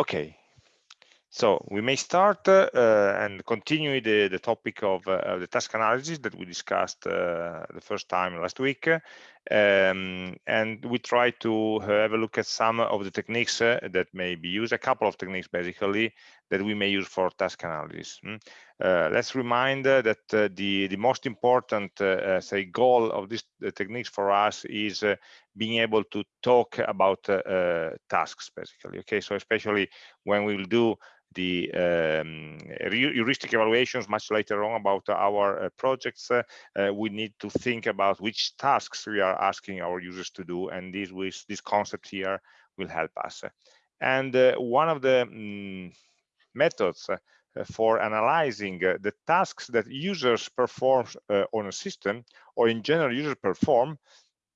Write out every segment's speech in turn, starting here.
Okay, so we may start uh, and continue the, the topic of uh, the task analysis that we discussed uh, the first time last week. Um, and we try to have a look at some of the techniques uh, that may be used, a couple of techniques basically, that we may use for task analysis. Uh, let's remind uh, that the, the most important, say, goal of these techniques for us is being able to talk about tasks, basically. Okay, so especially when we will do the um, heuristic evaluations much later on about our uh, projects, uh, uh, we need to think about which tasks we are asking our users to do, and this, this concept here will help us. And uh, one of the um, methods uh, for analyzing uh, the tasks that users perform on a system, or in general users perform,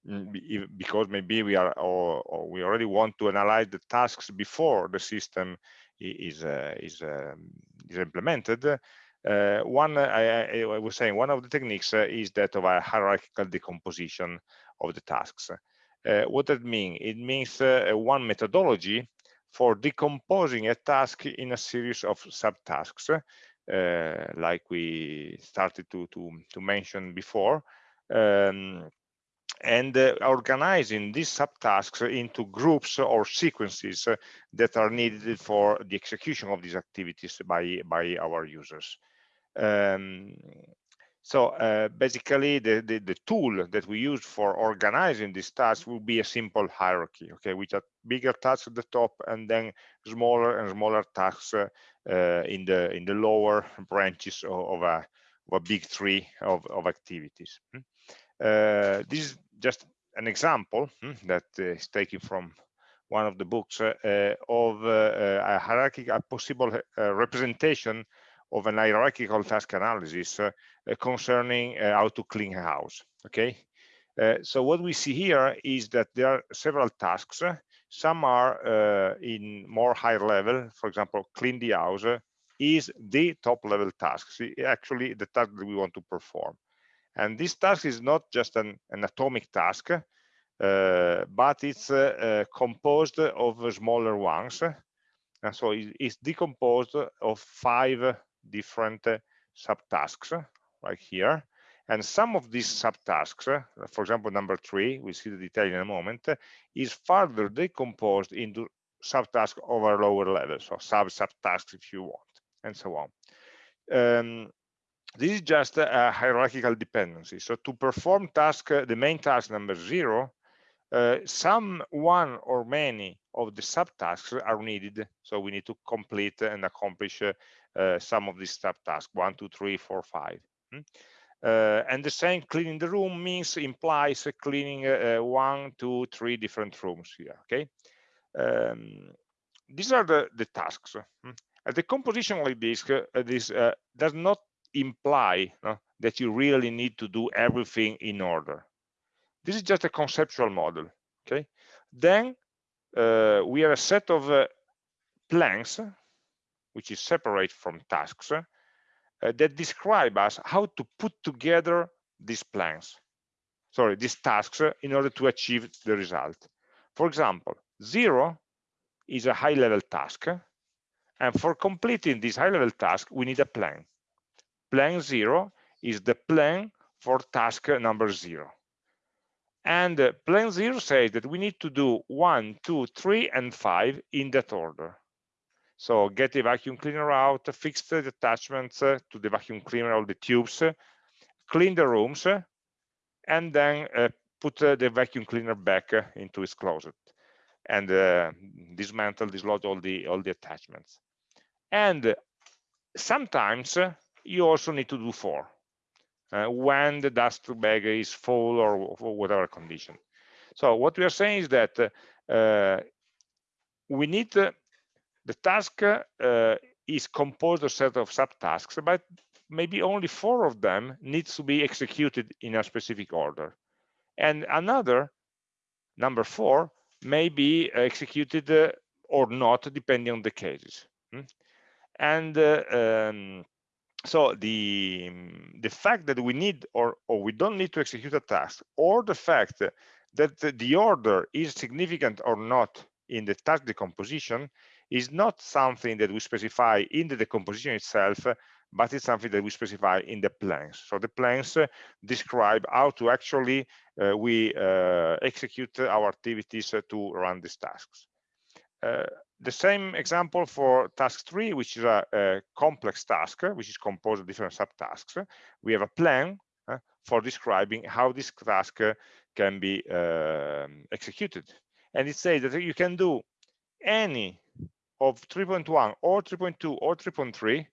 mm, because maybe we are or, or, we already want to analyze the tasks before the system is uh, is um, is implemented. Uh, one, I, I, was saying, one of the techniques uh, is that of a hierarchical decomposition of the tasks. what that mean? It means one methodology for decomposing a task in a series of subtasks, uh, like we started to, to, to mention before. Um, and uh, organizing these subtasks into groups or sequences uh, that are needed for the execution of these activities by by our users um, so uh, basically the, the, the tool that we use for organizing these tasks will be a simple hierarchy okay with a bigger tasks at the top and then smaller and smaller tasks uh, uh, in the in the lower branches of, of a, of a big tree of, of activities hmm? Uh, this is just an example hmm, that is taken from one of the books uh, of a hierarchical, a possible representation of an hierarchical task analysis concerning how to clean a house. Okay, uh, so what we see here is that there are several tasks. Some are uh, in more higher level. For example, clean the house is the top level task. See, actually, the task that we want to perform. And this task is not just an, an atomic task, uh, but it's uh, uh, composed of smaller ones. And so it's decomposed of five different subtasks right here. And some of these subtasks, for example, number three, we see the detail in a moment, is further decomposed into subtasks over lower levels, so sub-subtasks if you want, and so on. Um, this is just a hierarchical dependency. So to perform task, uh, the main task number zero, uh, some one or many of the subtasks are needed. So we need to complete and accomplish uh, uh, some of these subtasks, one, two, three, four, five. Hmm? Uh, and the same cleaning the room means implies cleaning uh, one, two, three different rooms here, okay? Um, these are the, the tasks. Hmm? the composition like this, this does not imply that you really need to do everything in order. This is just a conceptual model. Okay. Then uh, we have a set of uh, plans, which is separate from tasks, uh, that describe us how to put together these plans. Sorry, these tasks in order to achieve the result. For example, zero is a high-level task, and for completing this high-level task, we need a plan plan zero is the plan for task number zero. And uh, plan zero says that we need to do one, two, three, and five in that order. So get the vacuum cleaner out, fix the attachments uh, to the vacuum cleaner, all the tubes, clean the rooms, and then uh, put uh, the vacuum cleaner back into its closet and dismantle, dislodge all the all the attachments. And sometimes you also need to do four uh, when the dust bag is full or, or, whatever condition. So what we are saying is that uh, we need the task uh, is composed of a set of subtasks, but maybe only four of them needs to be executed in a specific order. And another, number four, may be executed uh, or not, depending on the cases. Hmm? And uh, um, so the the fact that we need or or we don't need to execute a task or the fact that the order is significant or not in the task decomposition is not something that we specify in the decomposition itself, but it's something that we specify in the plans. So the plans uh, describe how to actually uh, we uh, execute our activities uh, to run these tasks. Uh, the same example for task three, which is a, a, complex task, which is composed of different subtasks. We have a plan for describing how this task can be um, executed. And it says that you can do any of 3.1 or 3.2 or 3.3.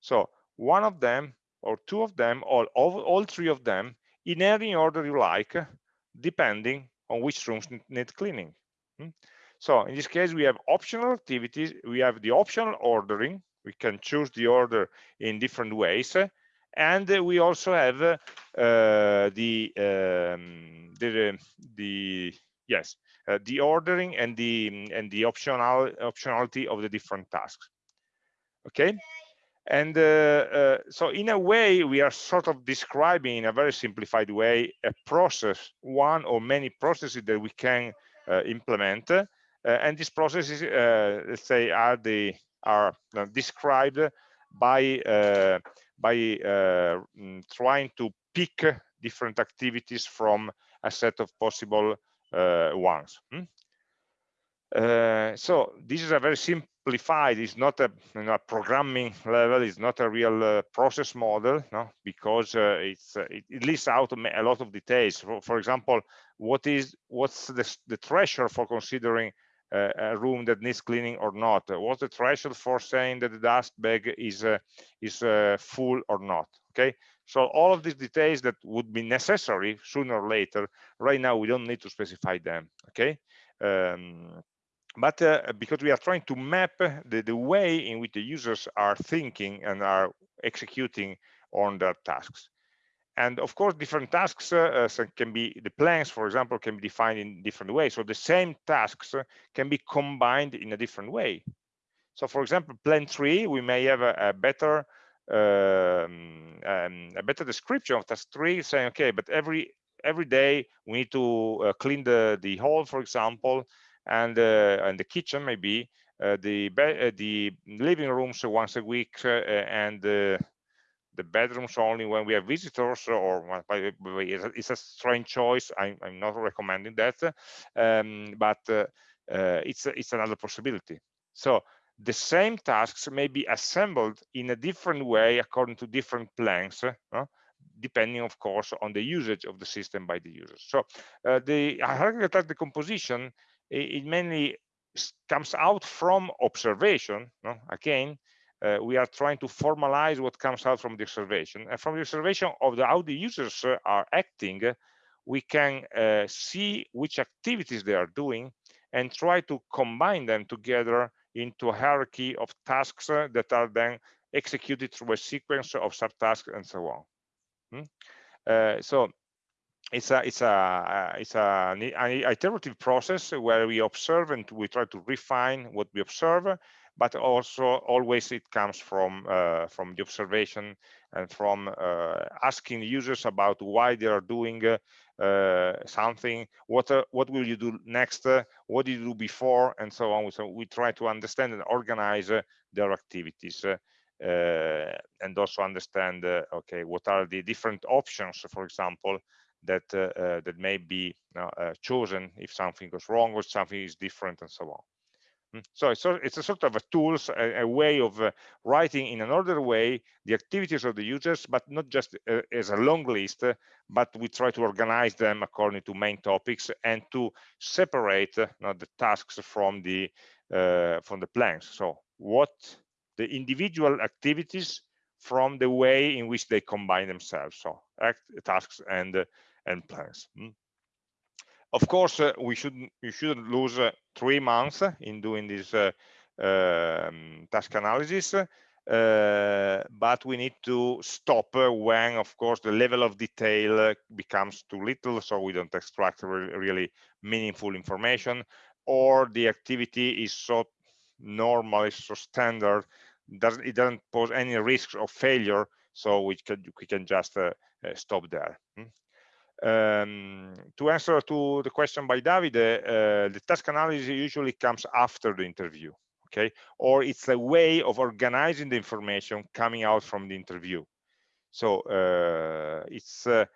So one of them or two of them or all, all three of them in any order you like, depending on which rooms need cleaning. Hmm? So in this case, we have optional activities. We have the optional ordering. We can choose the order in different ways. And we also have uh, the, um, the, the, yes, uh, the ordering and the, and the optional optionality of the different tasks. Okay? And uh, uh, so in a way we are sort of describing in a very simplified way a process one or many processes that we can uh, implement. Uh, and these processes uh, let's say are the are uh, described by by mm, trying to pick different activities from a set of possible ones hmm? Uh, so this is a very simplified, it's not a you know, programming level, it's not a real uh, process model, no? because uh, it's uh, it, it, lists out a lot of details. For, for example, what is what's the, the threshold for considering uh, a room that needs cleaning or not? What's the threshold for saying that the dust bag is is full or not? Okay, so all of these details that would be necessary sooner or later, right now we don't need to specify them. Okay. Um, but uh, because we are trying to map the, the way in which the users are thinking and are executing on their tasks. And of course, different tasks uh, uh can be, the plans, for example, can be defined in different ways. So the same tasks can be combined in a different way. So for example, plan three, we may have a, a better um, um, a better description of task three saying, okay, but every every day we need to uh, clean the, the hall, for example, and uh, and the kitchen maybe uh, the uh, the living rooms once a week and the bedrooms only when we have visitors or it's a strange choice. I'm, I'm not recommending that um, but uh, uh, it's it's another possibility. So the same tasks may be assembled in a different way according to different plans uh, depending of course on the usage of the system by the users. So the hierarchical decomposition it mainly comes out from observation no? again uh, we are trying to formalize what comes out from the observation. And from the observation of the, how the users uh, are acting we can uh, see which activities they are doing and try to combine them together into a hierarchy of tasks that are then executed through a sequence of subtasks and so on hmm? Uh, so it's a it's a it's a, an iterative process where we observe and we try to refine what we observe but also always it comes from uh, from the observation and from uh, asking users about why they are doing uh, something what uh, what will you do next what did you do before and so on so we try to understand and organize their activities and also understand okay what are the different options for example that uh, uh, that may be uh, chosen if something goes wrong or something is different and so on. Hmm. So it's, a, sort of a tools, a, a way of uh, writing in an ordered way the activities of the users, but not just uh, as a long list, uh, but we try to organize them according to main topics and to separate the tasks from the from the plans. So what the individual activities from the way in which they combine themselves. So act, tasks and and plans. Hmm? Of course, uh, we shouldn't we shouldn't lose uh, three months in doing this uh, um, task analysis, uh, but we need to stop when, of course, the level of detail becomes too little, so we don't extract really, meaningful information, or the activity is so normal, so standard, doesn't, it doesn't pose any risks of failure, so we can we can just uh, uh, stop there. Um, to answer to the question by David, uh, the task analysis usually comes after the interview, okay? Or it's a way of organizing the information coming out from the interview. So uh, it's uh,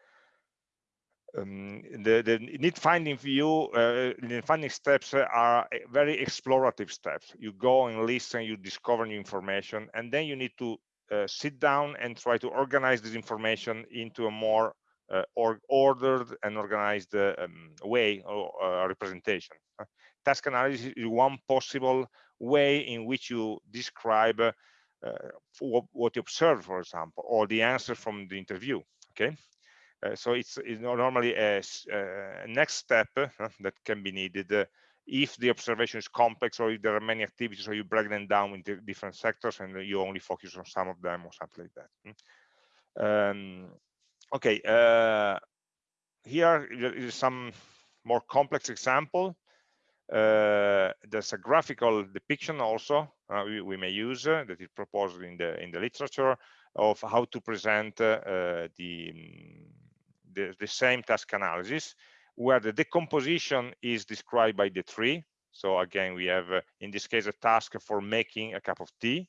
um, the, the need finding view, uh, the finding steps are very explorative steps. You go and listen, you discover new information, and then you need to uh, sit down and try to organize this information into a more or ordered and organized uh, um, way or uh, representation. task analysis is one possible way in which you describe uh, what, what you observe, for example, or the answer from the interview. Okay, uh, so it's, it's, normally a, a next step uh, that can be needed uh, if the observation is complex or if there are many activities or you break them down into different sectors and you only focus on some of them or something like that. Hmm. Um, okay, uh, here is some more complex example. Uh, there's a graphical depiction also uh, we, we, may use that is proposed in the in the literature of how to present the the, the same task analysis where the decomposition is described by the tree. So again, we have, uh, in this case, a task for making a cup of tea.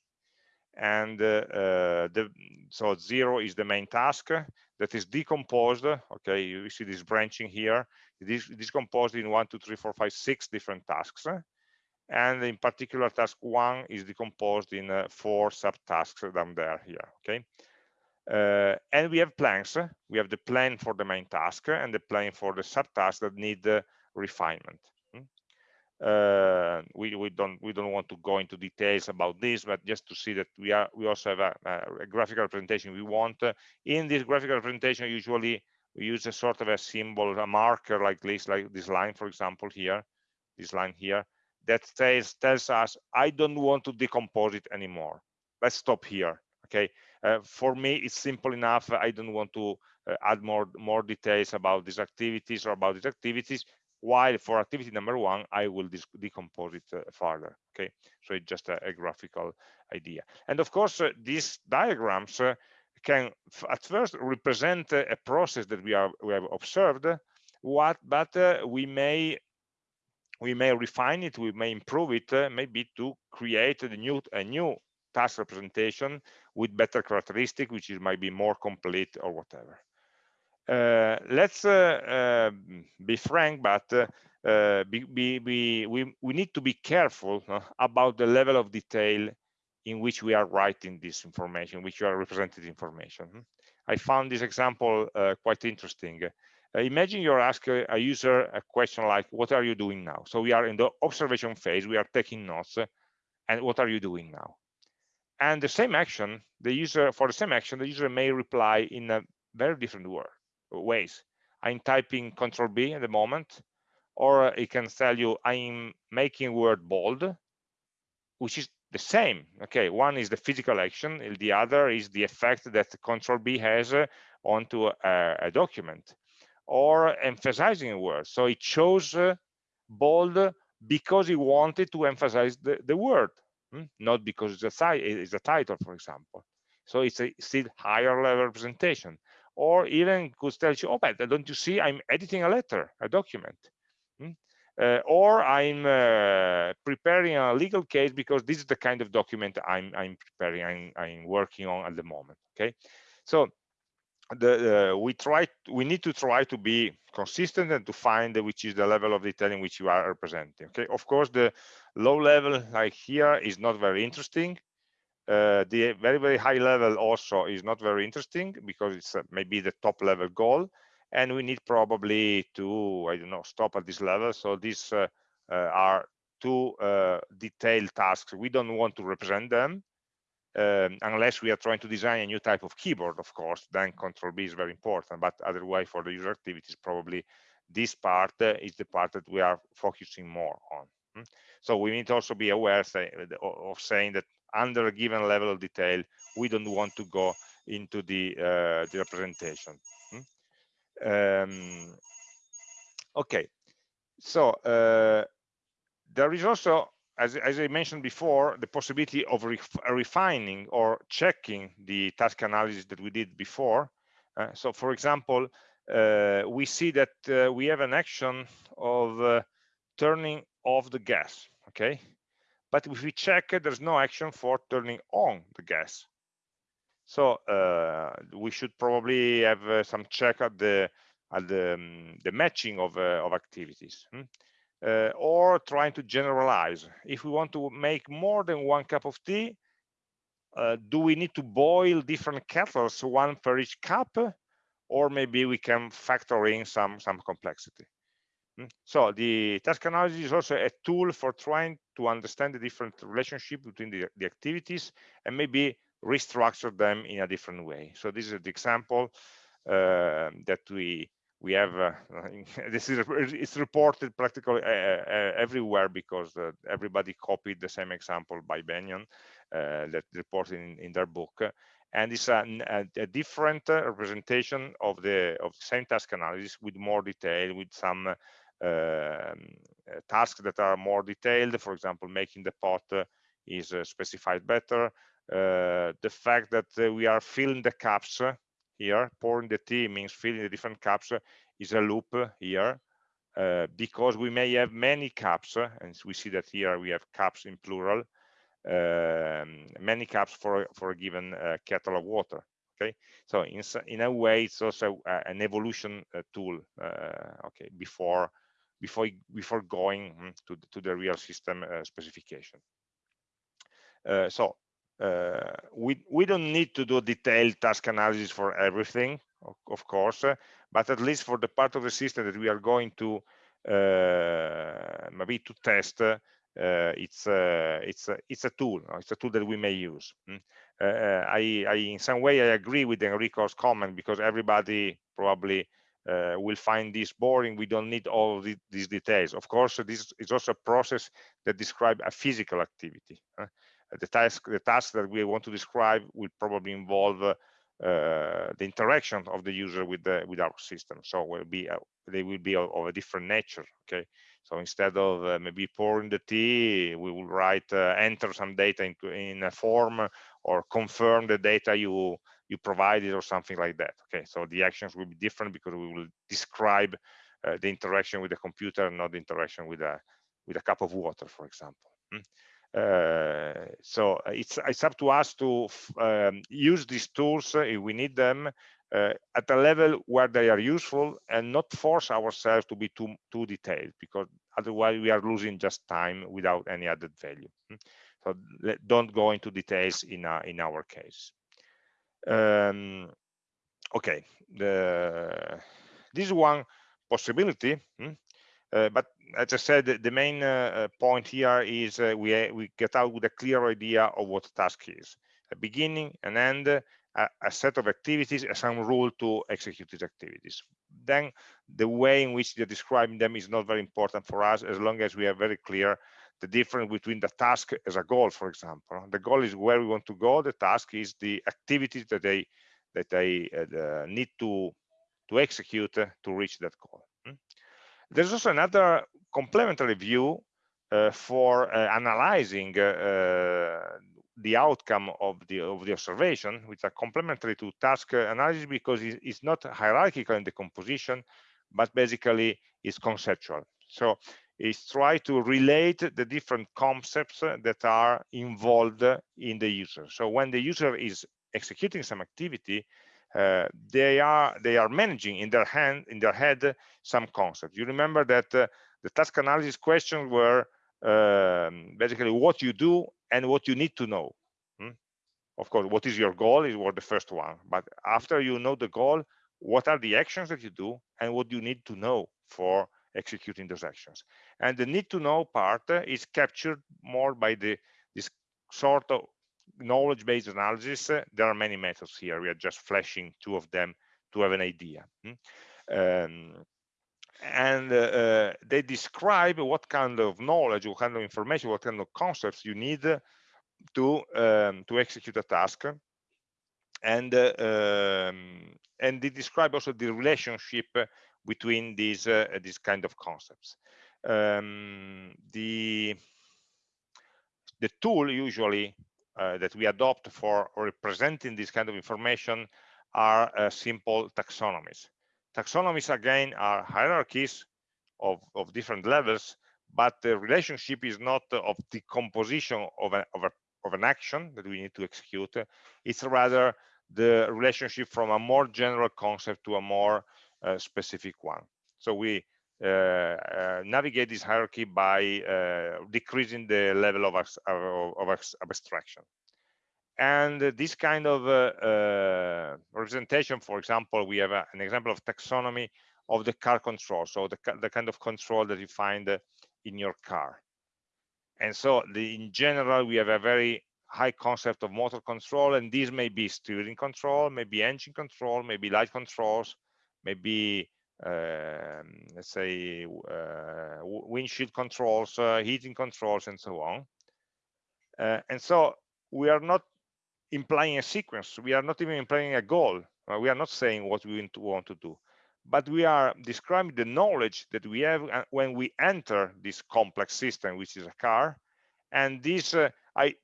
And uh, uh, the, so zero is the main task that is decomposed. Okay, you see this branching here. It is decomposed in one, two, three, four, five, six different tasks. And in particular, task one is decomposed in uh, four subtasks down there here. Okay, uh, and we have plans. We have the plan for the main task and the plan for the subtask that need uh, refinement. Uh, we, we don't we don't want to go into details about this, but just to see that we are we also have a, a graphical representation we want. in this graphical representation, usually we use a sort of a symbol, a marker like this, like this line, for example, here, this line here, that says tells us I don't want to decompose it anymore. Let's stop here. Okay, uh, for me, it's simple enough. I don't want to uh, add more more details about these activities or about these activities. While for activity number one, I will decompose it uh, further. Okay, so it's just a, a graphical idea. And of course, uh, these diagrams uh, can at first represent a process that we are we have observed. What, but we may we may refine it, we may improve it, maybe to create a new a new task representation with better characteristic, which is might be more complete or whatever. Uh, let's uh, uh, be frank, but uh, be, be, be, we, we need to be careful about the level of detail in which we are writing this information, which are represented information. I found this example uh, quite interesting. Uh, imagine you're asking a user a question like, what are you doing now? So we are in the observation phase, we are taking notes, and what are you doing now? and the same action the user for the same action the user may reply in a very different word, ways i'm typing control b at the moment or it can tell you i'm making word bold which is the same okay one is the physical action the other is the effect that control b has onto a, a, document or emphasizing a word so it chose uh, bold because he wanted to emphasize the, the word Hmm? not because it's a, it's a title, for example. So it's a still higher level representation. Or even could tell you, oh, but don't you see I'm editing a letter, a document. Hmm? Uh, or I'm uh, preparing a legal case because this is the kind of document I'm, I'm preparing, I'm, I'm working on at the moment. Okay, so the, uh, we try we need to try to be consistent and to find which is the level of detail in which you are representing okay of course the low level like here is not very interesting uh, the very very high level also is not very interesting because it's uh, maybe the top level goal and we need probably to i don't know stop at this level so these uh, uh, are two uh, detailed tasks we don't want to represent them um, unless we are trying to design a new type of keyboard, of course, then control B is very important. But otherwise, for the user activities, probably this part uh, is the part that we are focusing more on. Hmm? So we need to also be aware say, of saying that under a given level of detail, we don't want to go into the, uh, the representation. Hmm? Um, okay, so uh, there is also as, as, I mentioned before, the possibility of ref refining or checking the task analysis that we did before. Uh, so for example, uh, we see that uh, we have an action of uh, turning off the gas, okay? But if we check, there's no action for turning on the gas. So uh, we should probably have uh, some check at the at the, um, the matching of, uh, of activities. Hmm? Uh, or trying to generalize. If we want to make more than one cup of tea, uh, do we need to boil different kettles, one for each cup? Or maybe we can factor in some, some complexity. Hmm? So the task analysis is also a tool for trying to understand the different relationship between the, the activities and maybe restructure them in a different way. So this is the example uh, that we we have uh, this is it's reported practically uh, uh, everywhere because uh, everybody copied the same example by Benyon uh, that reported in, in, their book and it's a, a, different representation of the of the same task analysis with more detail with some tasks that are more detailed for example making the pot is specified better. The fact that we are filling the cups here pouring the tea means filling the different cups is a loop here uh, because we may have many cups and we see that here we have cups in plural um, many cups for for a given uh, kettle of water okay? So in in a way it's also uh, an evolution uh, tool uh, okay before before before going hmm, to to the real system uh, specification so uh, we we don't need to do detailed task analysis for everything of, course uh, but at least for the part of the system that we are going to uh, maybe to test uh, it's uh, it's it's a tool it's a tool that we may use mm. uh, I, I in some way I agree with Enrico's comment because everybody probably will find this boring we don't need all the, these details. Of course this is also a process that describes a physical activity the task the task that we want to describe will probably involve uh, the interaction of the user with the with our system. So will be uh, they will be of, of, a different nature okay? So instead of uh, maybe pouring the tea we will write uh, enter some data into in a form or confirm the data you you provided or something like that okay so the actions will be different because we will describe uh, the interaction with the computer not the interaction with a with a cup of water for example mm. Uh, so uh, it's it's up to us to um, use these tools uh, if we need them uh, at a level where they are useful and not force ourselves to be too too detailed because otherwise we are losing just time without any added value hmm. so don't go into details in our, in our case um, okay the this one possibility hmm, uh, but as I said, the main uh, uh, point here is we, we get out with a clear idea of what a task is. A beginning, an end, a, a, set of activities, and some rule to execute these activities. Then the way in which they're describing them is not very important for us as long as we are very clear the difference between the task as a goal, for example. The goal is where we want to go. The task is the activities that they that they uh, need to to execute uh, to reach that goal. Hmm? There's also another complementary view uh, for uh, analyzing uh, the outcome of the of the observation, which are complementary to task analysis because it's not hierarchical in the composition, but basically is conceptual. So it's try to relate the different concepts that are involved in the user. So when the user is executing some activity, uh, they are they are managing in their hand in their head some concepts. You remember that uh, the task analysis questions were um, basically what you do and what you need to know. Hmm? Of course, what is your goal is what the first one. But after you know the goal, what are the actions that you do and what you need to know for executing those actions. And the need to know part is captured more by the this sort of knowledge-based analysis. There are many methods here. We are just flashing two of them to have an idea. Hmm? Um, and uh, uh, they describe what kind of knowledge, what kind of information, what kind of concepts you need to um, to execute a task, and uh, um, and they describe also the relationship between these uh, these kind of concepts. Um, the the tool usually uh, that we adopt for representing this kind of information are uh, simple taxonomies. taxonomies again are hierarchies of, of different levels, but the relationship is not of the composition of, a, of, a, of an action that we need to execute. It's rather the relationship from a more general concept to a more specific one. So we uh, uh, navigate this hierarchy by uh, decreasing the level of, of, of abstraction. And this kind of representation, for example, we have a, an example of taxonomy of the car control, so the, the kind of control that you find in your car. And so the, in general, we have a very high concept of motor control, and these may be steering control, maybe engine control, maybe light controls, maybe um, let's say uh, windshield controls, uh, heating controls, and so on. Uh, and so we are not implying a sequence. We are not even implying a goal. we are not saying what we want to do, but we are describing the knowledge that we have when we enter this complex system, which is a car. And this, I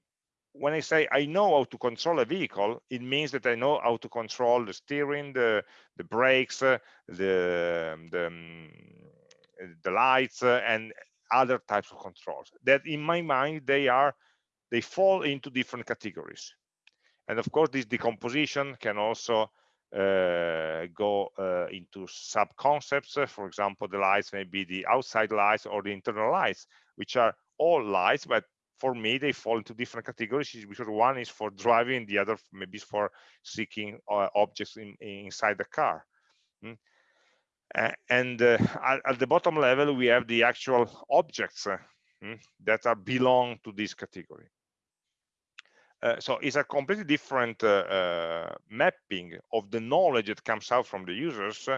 when I say I know how to control a vehicle, it means that I know how to control the steering, the the brakes, uh, the the, um, the lights, uh, and other types of controls. That in my mind they are they fall into different categories, and of course this decomposition can also uh, go uh, into sub concepts. For example, the lights may be the outside lights or the internal lights, which are all lights, but for me they fall into different categories because one is for driving the other maybe is for seeking uh, objects in, inside the car. Mm. and uh, at, the bottom level we have the actual objects uh, mm, that are belong to this category. Uh, so it's a completely different uh, mapping of the knowledge that comes out from the users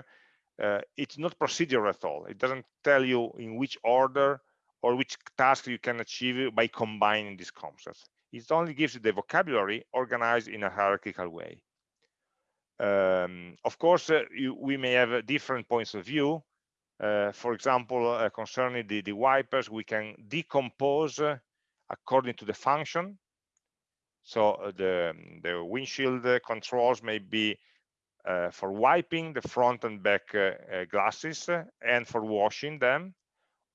it's not procedural at all. It doesn't tell you in which order or which task you can achieve by combining these concepts. It only gives you the vocabulary organized in a hierarchical way. Um, of course, uh, you, we may have uh, different points of view. Uh, for example, uh, concerning the, the, wipers, we can decompose uh, according to the function. So uh, the, the windshield controls may be for wiping the front and back glasses and for washing them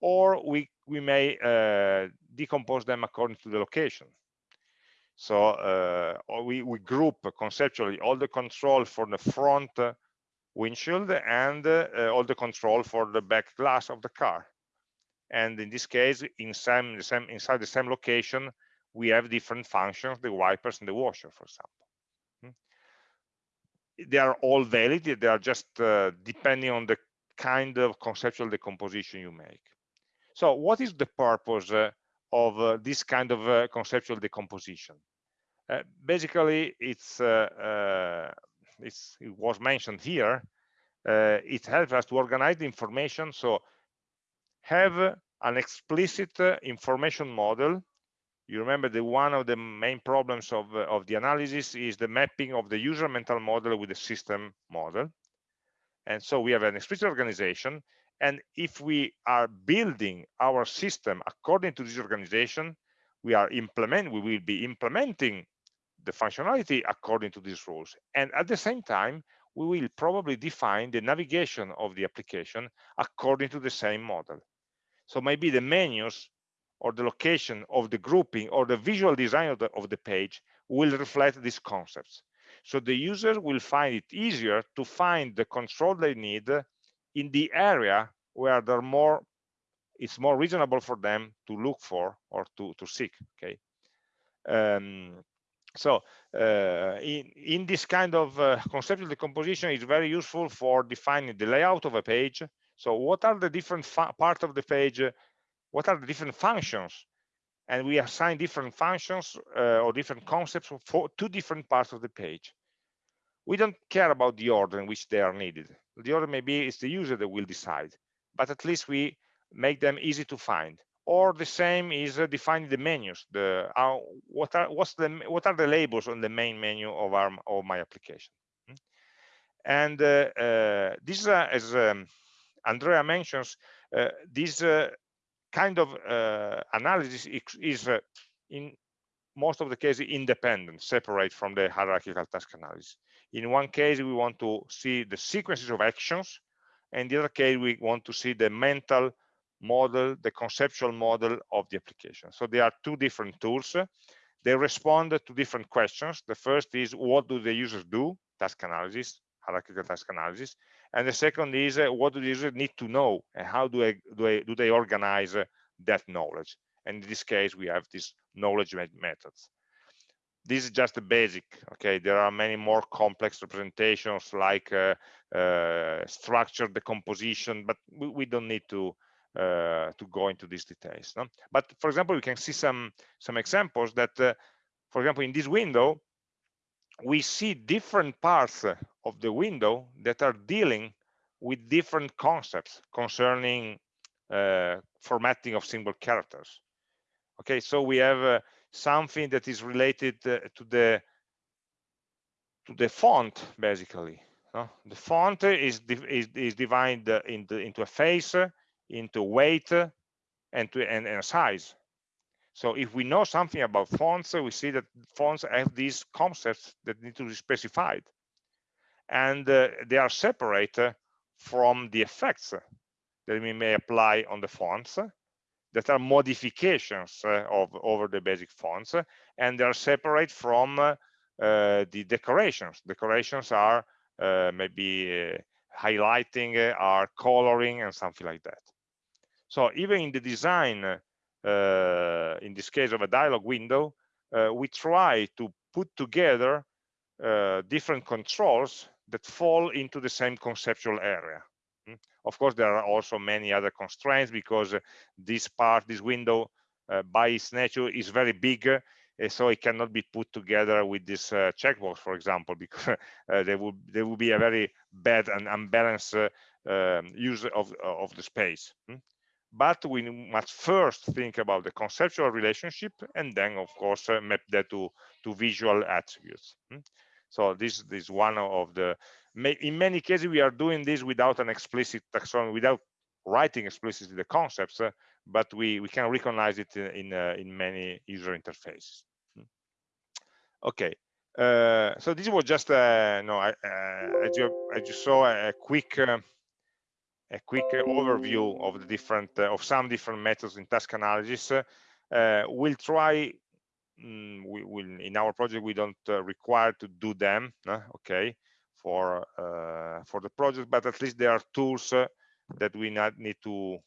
or we, we may uh, decompose them according to the location. So uh, we, we group conceptually all the control for the front windshield and uh, all the control for the back glass of the car. And in this case, in some, the same, inside the same location, we have different functions, the wipers and the washer, for example. Hmm. They are all valid, they are just uh, depending on the kind of conceptual decomposition you make. So what is the purpose uh, of uh, this kind of uh, conceptual decomposition? basically, it's, it's, it was mentioned here. it helps us to organize the information. So have an explicit information model you remember that one of the main problems of, of the analysis is the mapping of the user mental model with the system model. And so we have an explicit organization and if we are building our system according to this organization, we are implement we will be implementing the functionality according to these rules. And at the same time, we will probably define the navigation of the application according to the same model. So maybe the menus or the location of the grouping or the visual design of the, of the page will reflect these concepts. So the user will find it easier to find the control they need in the area where they're more it's more reasonable for them to look for or to to seek okay? Um, so uh, in in this kind of uh, conceptual decomposition is very useful for defining the layout of a page. So what are the different part of the page what are the different functions? And we assign different functions uh, or different concepts for two different parts of the page we don't care about the order in which they are needed the order maybe it's the user that will decide but at least we make them easy to find or the same is uh, defining the menus the uh, what are what's the what are the labels on the main menu of our of my application hmm? and uh, uh, this uh, as um, andrea mentions uh, this kind of analysis is in most of the cases independent, separate from the hierarchical task analysis. In one case, we want to see the sequences of actions, and the other case, we want to see the mental model, the conceptual model of the application. So there are two different tools. They respond to different questions. The first is what do the users do? Task analysis, hierarchical task analysis. And the second is uh, what do the users need to know and how do, I, do, I, do they organize uh, that knowledge? And in this case, we have these knowledge methods. This is just the basic, okay? There are many more complex representations like uh, uh, structure decomposition, but we, we don't need to uh, to go into these details. No? But for example, we can see some some examples that, uh, for example, in this window, we see different parts of the window that are dealing with different concepts concerning uh, formatting of single characters. Okay, so we have uh, something that is related uh, to the to the font, basically. No? The font is is, is divided into into a face into weight and to and, and size so if we know something about fonts we see that fonts have these concepts that need to be specified and uh, they are separate from the effects that we may apply on the fonts that are modifications uh, of over the basic fonts and they are separate from uh, the decorations decorations are uh, maybe highlighting are coloring and something like that so even in the design, in this case of a dialog window, we try to put together different controls that fall into the same conceptual area. Mm. Of course, there are also many other constraints because this part, this window, uh, by its nature is very big, uh, so it cannot be put together with this uh, checkbox, for example, because there will there will be a very bad and unbalanced um, use of of the space. Mm but we must first think about the conceptual relationship and then of course uh, map that to to visual attributes hmm? so this, this is one of the in many cases we are doing this without an explicit taxonomy without writing explicitly the concepts uh, but we we can recognize it in uh, in many user interfaces hmm? okay uh, so this was just uh, no I, uh, as you as you saw a quick uh, a quick overview of the different uh, of some different methods in task analysis. Uh, we'll try. Mm, we will in our project we don't uh, require to do them. okay, for for the project, but at least there are tools that we not need to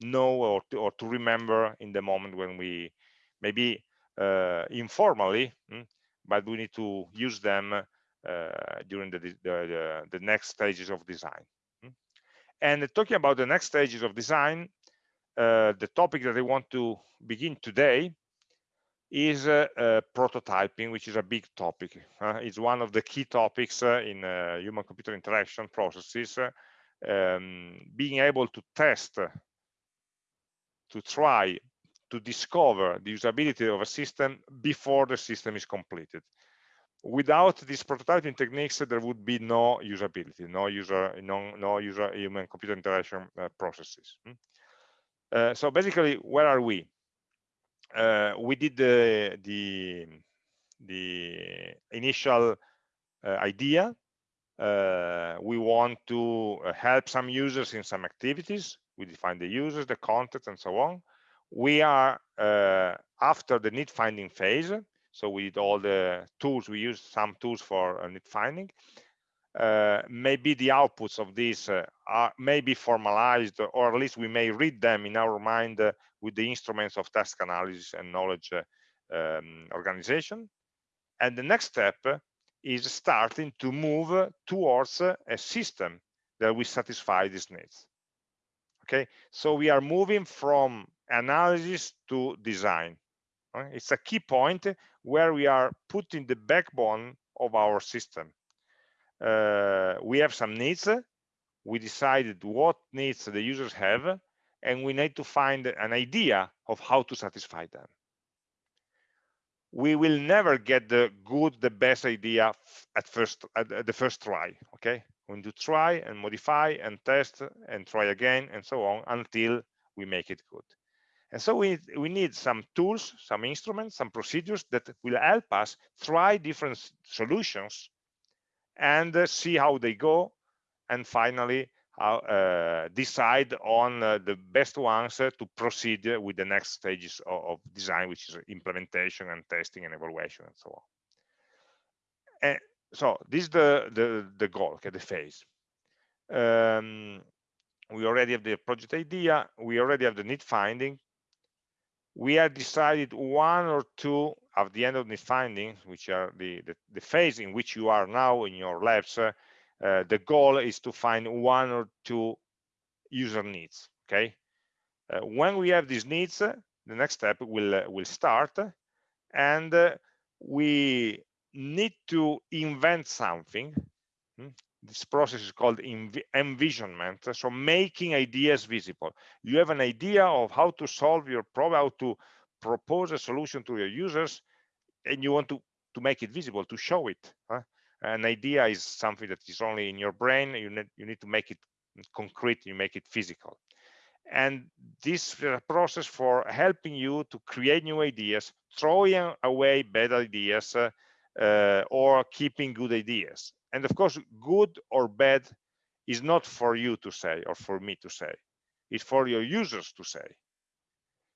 know or to, or to remember in the moment when we maybe uh, informally mm, but we need to use them uh, during the, the, the, the, next stages of design and talking about the next stages of design, uh, the topic that I want to begin today is uh, uh, prototyping, which is a big topic. It's one of the key topics uh, in human-computer interaction processes. Um, being able to test, to try, to discover the usability of a system before the system is completed without these prototyping techniques there would be no usability no user no, no user human computer interaction uh, processes hmm? uh, so basically where are we uh, we did the the, the initial uh, idea. Uh, we want to uh, help some users in some activities. We define the users the content, and so on. We are after the need finding phase. So we did all the tools, we used some tools for uh, need finding. Uh, maybe the outputs of this uh, are maybe formalized or at least we may read them in our mind uh, with the instruments of task analysis and knowledge um, organization. And the next step is starting to move towards a system that will satisfy these needs. Okay? So we are moving from analysis to design. It's a key point where we are putting the backbone of our system. Uh, we have some needs. We decided what needs the users have, and we need to find an idea of how to satisfy them. We will never get the good, the best idea at first at the first try. Okay, we need to try and modify and test and try again and so on until we make it good And so we, we need some tools, some instruments, some procedures that will help us try different solutions and uh, see how they go. And finally, decide on uh, the best ones uh, to proceed with the next stages of, of, design, which is implementation and testing and evaluation and so on. And so this is the, the, the goal, okay, the phase. Um, we already have the project idea, we already have the need finding, we have decided one or two at the end of the findings, which are the, the, the, phase in which you are now in your labs, uh, uh, the goal is to find one or two user needs, okay? Uh, when we have these needs, uh, the next step will, uh, will start, and we need to invent something. Hmm? this process is called envisionment so making ideas visible you have an idea of how to solve your problem how to propose a solution to your users and you want to to make it visible to show it huh? An idea is something that is only in your brain you need you need to make it concrete you make it physical. And this process for helping you to create new ideas throwing away bad ideas uh, uh, or keeping good ideas. And of course good or bad is not for you to say or for me to say. It's for your users to say.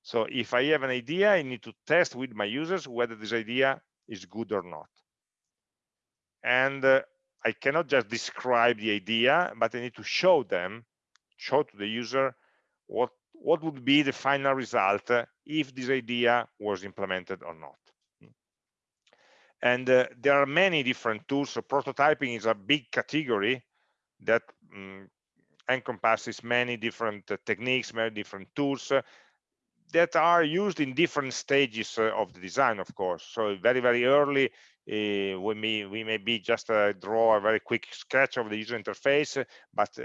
So if i have an idea i need to test with my users whether this idea is good or not and uh, i cannot just describe the idea but i need to show them show to the user what what would be the final result uh, if this idea was implemented or not. And uh, there are many different tools so prototyping is a big category that um, encompasses many different uh, techniques many different tools uh, that are used in different stages uh, of the design of course. So very very early uh, we may we may be just uh, draw a very quick sketch of the user interface but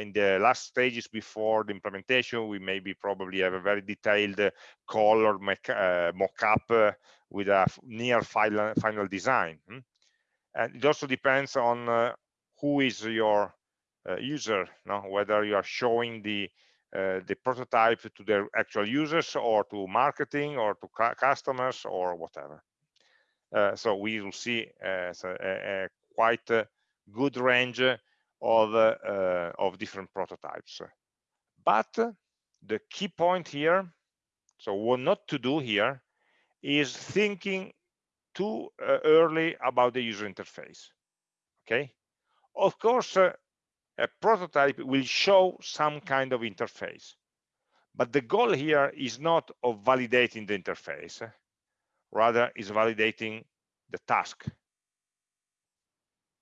in the last stages before the implementation we maybe probably have a very detailed color mock-up with a near final, final design. Hmm? And it also depends on uh, who is your uh, user, no? whether you are showing the uh, the prototype to their actual users or to marketing or to customers or whatever. Uh, so we will see uh, a, a, quite a good range of uh, of different prototypes. But the key point here, so what not to do here is thinking too uh, early about the user interface okay of course uh, a prototype will show some kind of interface but the goal here is not of validating the interface rather is validating the task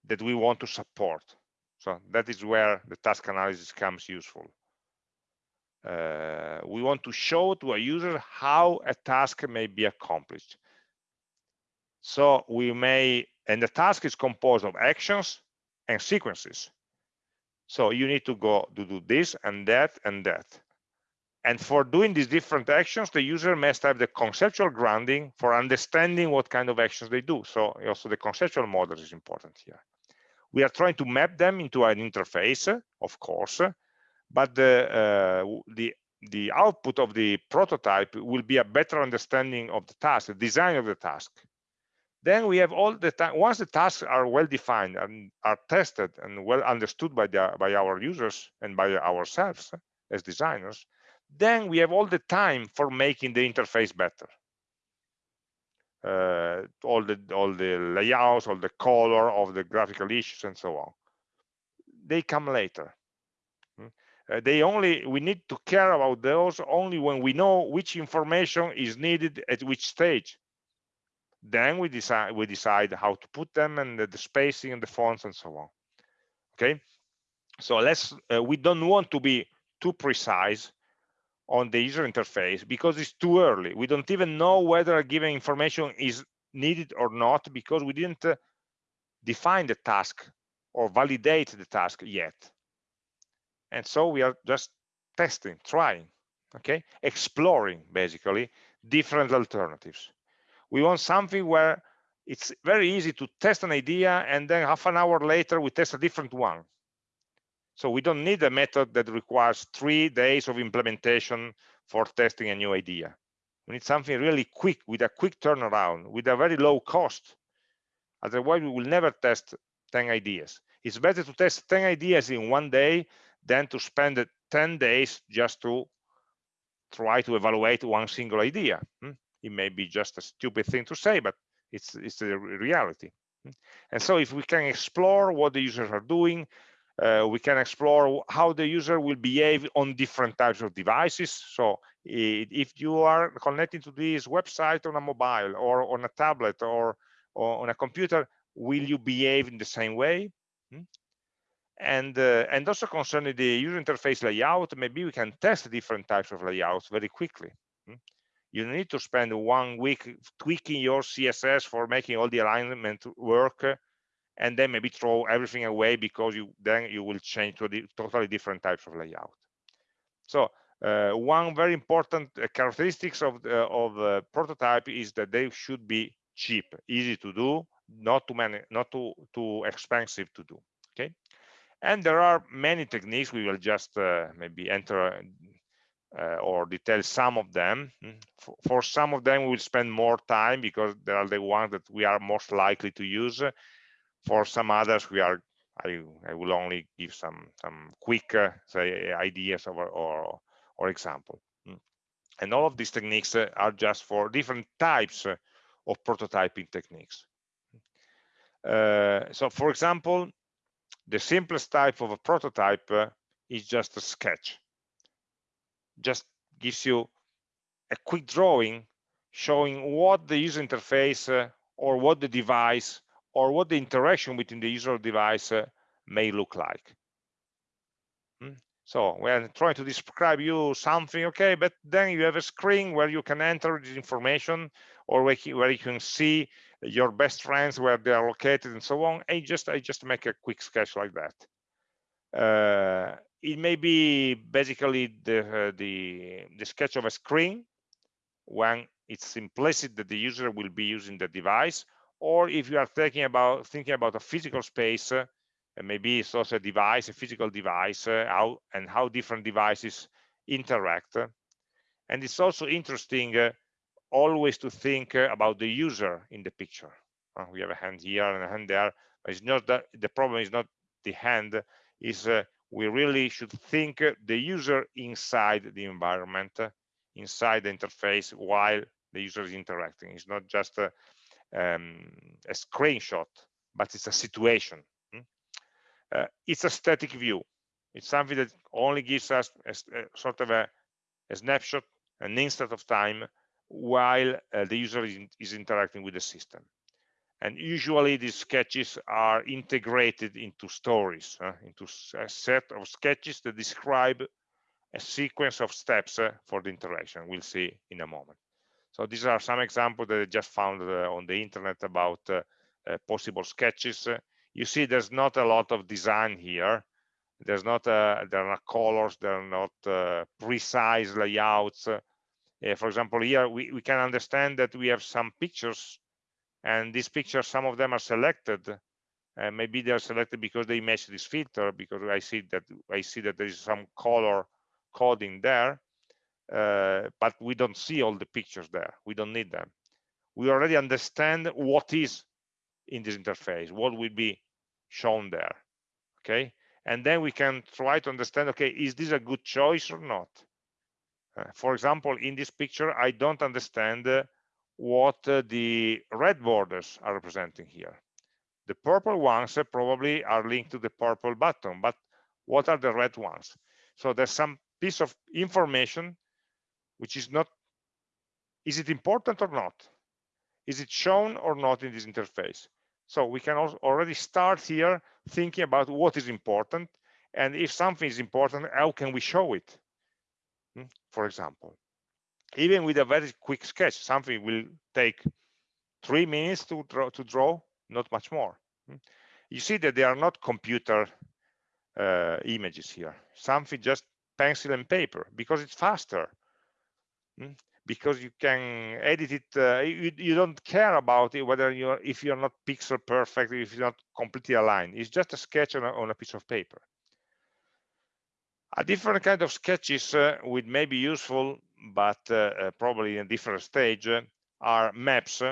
that we want to support so that is where the task analysis comes useful uh, we want to show to a user how a task may be accomplished. So we may, and the task is composed of actions and sequences. So you need to go to do this and that and that. And for doing these different actions, the user must have the conceptual grounding for understanding what kind of actions they do. So also the conceptual model is important here. We are trying to map them into an interface, of course, but the uh, the the output of the prototype will be a better understanding of the task, the design of the task. Then we have all the time, once the tasks are well defined and are tested and well understood by, the, by our users and by ourselves as designers, then we have all the time for making the interface better. Uh, all the all the layouts, all the color of the graphical issues and so on. They come later. Uh, they only we need to care about those only when we know which information is needed at which stage. Then we decide we decide how to put them and the, the spacing and the fonts and so on. Okay? So let's uh, we don't want to be too precise on the user interface because it's too early. We don't even know whether a given information is needed or not because we didn't uh, define the task or validate the task yet. And so we are just testing trying okay? Exploring basically different alternatives. We want something where it's very easy to test an idea and then half an hour later we test a different one so we don't need a method that requires three days of implementation for testing a new idea. We need something really quick, with a quick turnaround, with a very low cost. Otherwise, we will never test 10 ideas. It's better to test 10 ideas in one day than to spend 10 days just to try to evaluate one single idea. Hmm? It may be just a stupid thing to say, but it's, it's the reality. Hmm? And so if we can explore what the users are doing, uh, we can explore how the user will behave on different types of devices. So if you are connecting to this website on a mobile or on a tablet or, or on a computer, will you behave in the same way? Hmm? And, uh, and also concerning the user interface layout, maybe we can test different types of layouts very quickly. Hmm? You need to spend one week tweaking your CSS for making all the alignment work and then maybe throw everything away because you then you will change to the totally different types of layout. So uh, one very important uh, characteristics of of prototype is that they should be cheap, easy to do, not too many, not too too expensive to do. Okay, and there are many techniques. We will just uh, maybe enter uh, or detail some of them. For, for, some of them, we will spend more time because they are the ones that we are most likely to use. For some others, we are I, I will only give some some quick uh, say ideas or, or or example. Hmm. And all of these techniques uh, are just for different types uh, of prototyping techniques. Uh, so, for example, the simplest type of a prototype is just a sketch. Just gives you a quick drawing showing what the user interface uh, or what the device or what the interaction between the user device uh, may look like. Hmm? So we're trying to describe you something, okay, but then you have a screen where you can enter this information or where you can see your best friends where they are located and so on. I just I just make a quick sketch like that. Uh, it may be basically the uh, the the sketch of a screen when it's implicit that the user will be using the device, or if you are thinking about thinking about a physical space, uh, maybe it's also a device, a physical device, uh, how and how different devices interact. And it's also interesting uh, always to think uh, about the user in the picture. Uh, we have a hand here and a hand there. It's not that the problem is not the hand, is uh, we really should think the user inside the environment, inside the interface while the user is interacting. It's not just um, a screenshot, but it's a situation. Hmm? Uh, it's a static view. It's something that only gives us a, a sort of a, a snapshot, an instant of time while uh, the user is, is, interacting with the system. And usually these sketches are integrated into stories, uh, into a set of sketches that describe a sequence of steps uh, for the interaction. We'll see in a moment. So these are some examples that I just found uh, on the internet about uh, uh, possible sketches. you see there's not a lot of design here. There's not, there are not colors, there are not precise layouts for example, here we, we can understand that we have some pictures and these pictures, some of them are selected. Uh, maybe they are selected because they match this filter because I see that I see that there is some color coding there, uh, but we don't see all the pictures there. We don't need them. We already understand what is in this interface, what will be shown there. Okay, and then we can try to understand. Okay, is this a good choice or not? Uh, for example, in this picture, I don't understand uh, what uh, the red borders are representing here. The purple ones probably are linked to the purple button, but what are the red ones? So there's some piece of information which is not, is it important or not? Is it shown or not in this interface? So we can already start here thinking about what is important. And if something is important, how can we show it? Hmm, for example. Even with a very quick sketch, something will take three minutes to draw, to draw not much more. Hmm. You see that they are not computer uh, images here, something just pencil and paper, because it's faster. Hmm, because you can edit it, uh, you, you, don't care about it whether you're if you're not pixel perfect, if you're not completely aligned. It's just a sketch on a, on a piece of paper. A different kind of sketches uh, would may be useful, but uh, probably in a different stage, are maps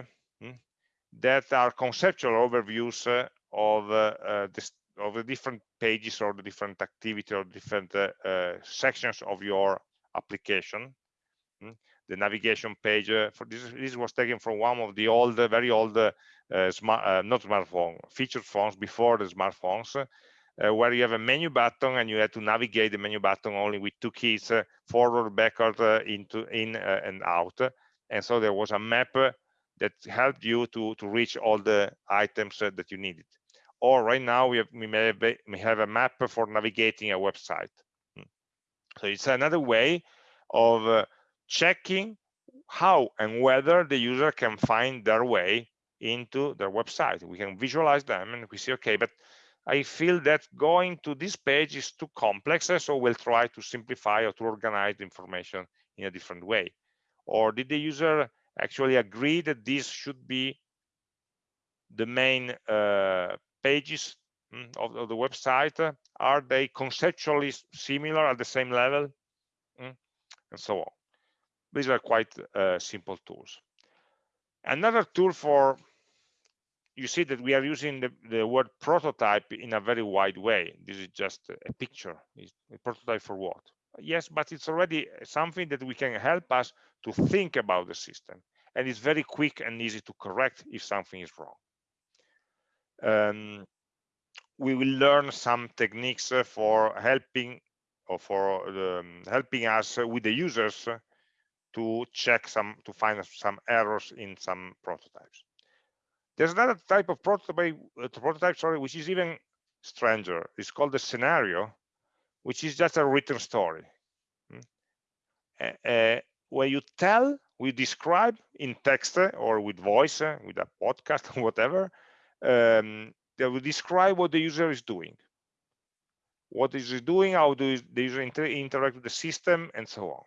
hmm, that are conceptual overviews of the of the different pages or the different activity or different uh, uh, sections of your application. Mm. The navigation page uh, for this, this was taken from one of the old, very old, smart, not smartphone, featured phones before the smartphones, uh, where you have a menu button and you had to navigate the menu button only with two keys uh, forward backward uh, into in and out and so there was a map that helped you to to reach all the items that you needed or right now we have we may have, we have a map for navigating a website hmm. so it's another way of uh, checking how and whether the user can find their way into their website. We can visualize them and we see okay but i feel that going to this page is too complex so we'll try to simplify or to organize the information in a different way. Or did the user actually agree that this should be the main uh, pages mm, of, of, the website? Are they conceptually similar at the same level? Mm, and so on these are quite uh, simple tools. Another tool for you see that we are using the, the, word prototype in a very wide way. This is just a picture it's a prototype for what? Yes but it's already something that we can help us to think about the system and it's very quick and easy to correct if something is wrong. Um, we will learn some techniques uh, for helping or for um, helping us with the users to check some to find some errors in some prototypes. There's another type of prototype uh, prototype sorry which is even stranger. It's called the scenario which is just a written story uh, uh, where you tell we describe in text or with voice with a podcast or whatever um, that will describe what the user is doing. What is it doing? How do the user inter interact with the system? And so on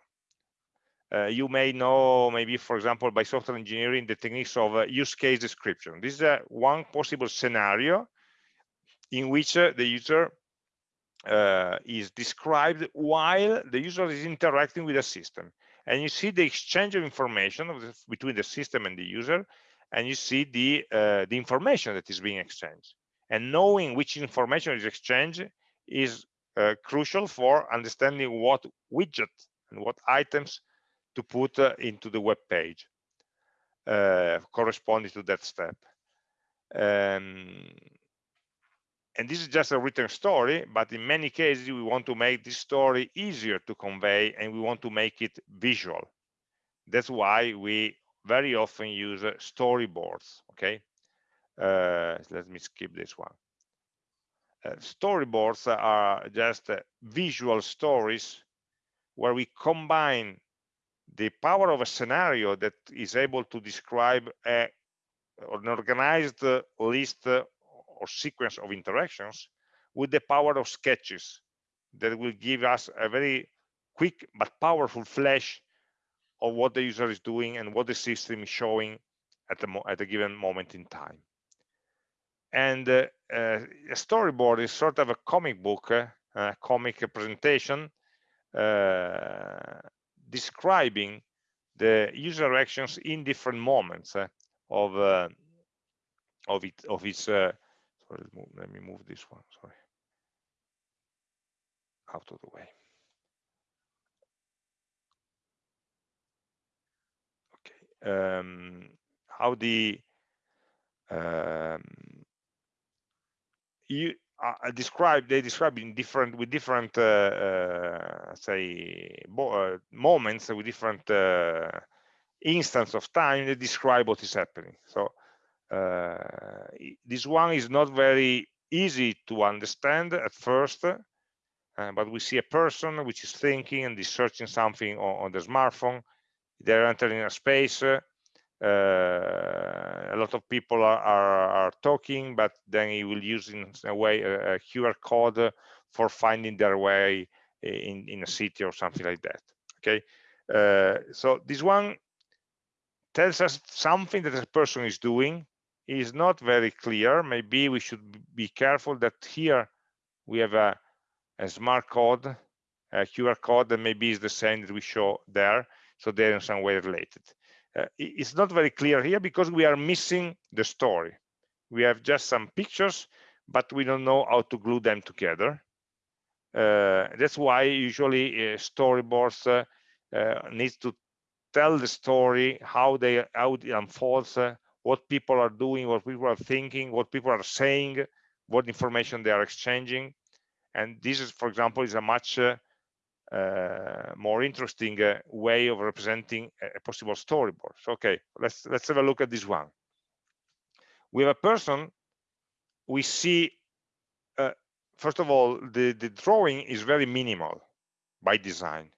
uh, you may know maybe for example by software engineering the techniques of uh, use case description. This is uh, one possible scenario in which uh, the user uh, is described while the user is interacting with the system. And you see the exchange of information of the, between the system and the user and you see the uh, the information that is being exchanged. And knowing which information is exchanged is crucial for understanding what widget and what items to put uh, into the web page uh, corresponding to that step. Um, and this is just a written story but in many cases we want to make this story easier to convey and we want to make it visual. That's why we very often use uh, storyboards okay? Uh, let me skip this one. Uh, storyboards are just uh, visual stories where we combine the power of a scenario that is able to describe a, an organized list or sequence of interactions with the power of sketches that will give us a very quick but powerful flash of what the user is doing and what the system is showing at, the at a given moment in time. And uh, uh, a storyboard is sort of a comic book, uh, a comic presentation uh, describing the user actions in different moments uh, of uh, of it of its. sorry, let me move this one. Sorry, out of the way. um, how the um, you uh, describe they describe in different with different uh, uh, say uh, moments with different uh, instance of time they describe what is happening. So uh, this one is not very easy to understand at first but we see a person which is thinking and is searching something on, on the smartphone. They're entering a space uh, a lot of people are, are, are, talking but then he will use in a way a, a qr code for finding their way in in a city or something like that okay? Uh, so this one tells us something that a person is doing. Is not very clear. Maybe we should be careful that here we have a, a smart code a qr code that maybe is the same that we show there so they're in some way related it's not very clear here because we are missing the story. We have just some pictures but we don't know how to glue them together. Uh, that's why usually uh, storyboards uh, uh, needs to tell the story how they how it unfolds uh, what people are doing what people are thinking what people are saying what information they are exchanging. And this is for example is a much uh, uh, more interesting uh, way of representing a, possible storyboard. So okay let's let's have a look at this one. We have a person we see uh, first of all the the drawing is very minimal by design.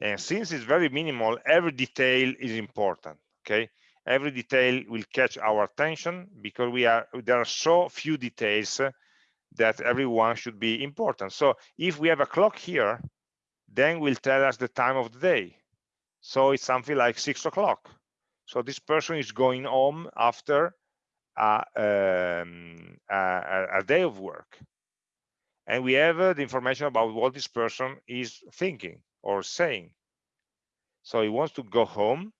And since it's very minimal every detail is important okay? Every detail will catch our attention because we are there are so few details that everyone should be important. So if we have a clock here then will tell us the time of the day. So it's something like six o'clock. So this person is going home after a, um, a, a, day of work. And we have uh, the information about what this person is thinking or saying. So he wants to go home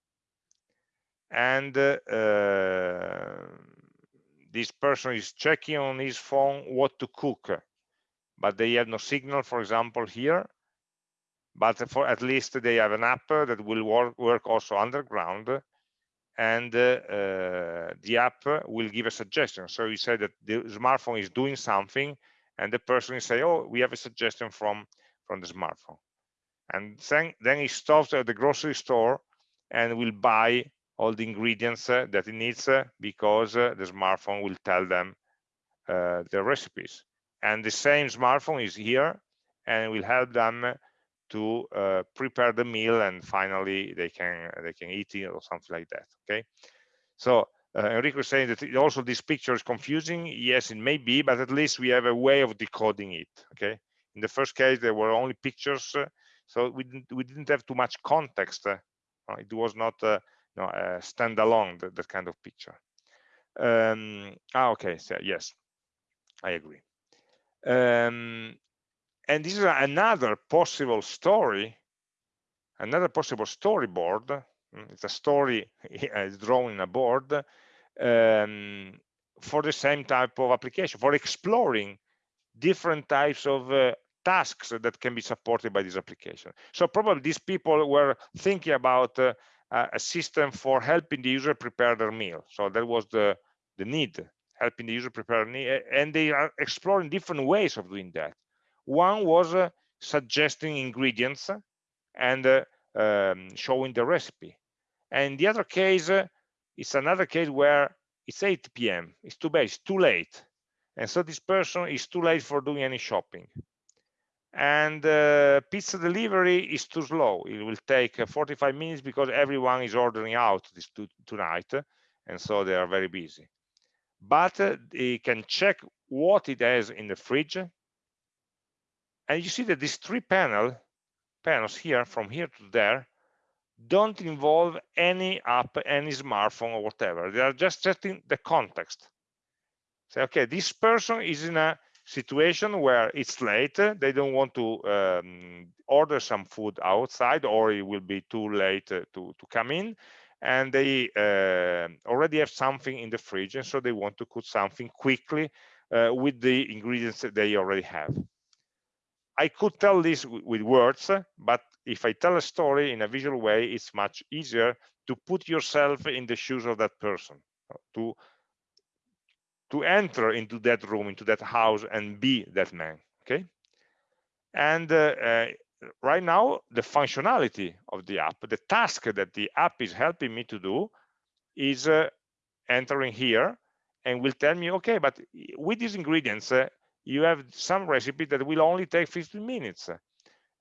and uh, uh, this person is checking on his phone what to cook. But they have no signal for example here but for at least they have an app that will work, work also underground and uh, uh, the app will give a suggestion. So you say that the smartphone is doing something and the person will say oh we have a suggestion from from the smartphone. And then then he stops at the grocery store and will buy all the ingredients uh, that he needs uh, because uh, the smartphone will tell them the recipes. And the same smartphone is here and will help them to uh, prepare the meal and finally they can they can eat it or something like that okay so uh, Enrico is saying that also this picture is confusing yes it may be but at least we have a way of decoding it okay in the first case there were only pictures uh, so we didn't we didn't have too much context it was not you know, uh, standalone that, that kind of picture. Um, ah, okay, so yes, I agree. Um, and this is another possible story, another possible storyboard. Mm, it's a story it's drawn in a board um, for the same type of application, for exploring different types of uh, tasks that can be supported by this application. So probably these people were thinking about uh, a system for helping the user prepare their meal. So that was the, the need, helping the user prepare. And they are exploring different ways of doing that. One was uh, suggesting ingredients and uh, um, showing the recipe. And the other case uh, is another case where it's 8 p.m. It's too bad, it's too late. And so this person is too late for doing any shopping and uh, pizza delivery is too slow it will take uh, 45 minutes because everyone is ordering out this to, tonight and so they are very busy but uh, they can check what it has in the fridge and you see that these three panel panels here from here to there don't involve any app any smartphone or whatever. They are just setting the context. Say okay this person is in a situation where it's late. They don't want to um, order some food outside or it will be too late to to come in. And they uh, already have something in the fridge and so they want to cook something quickly uh, with the ingredients that they already have i could tell this with words but if i tell a story in a visual way it's much easier to put yourself in the shoes of that person to to enter into that room into that house and be that man okay? And uh, uh, right now the functionality of the app the task that the app is helping me to do is uh, entering here and will tell me okay but with these ingredients uh, you have some recipe that will only take 15 minutes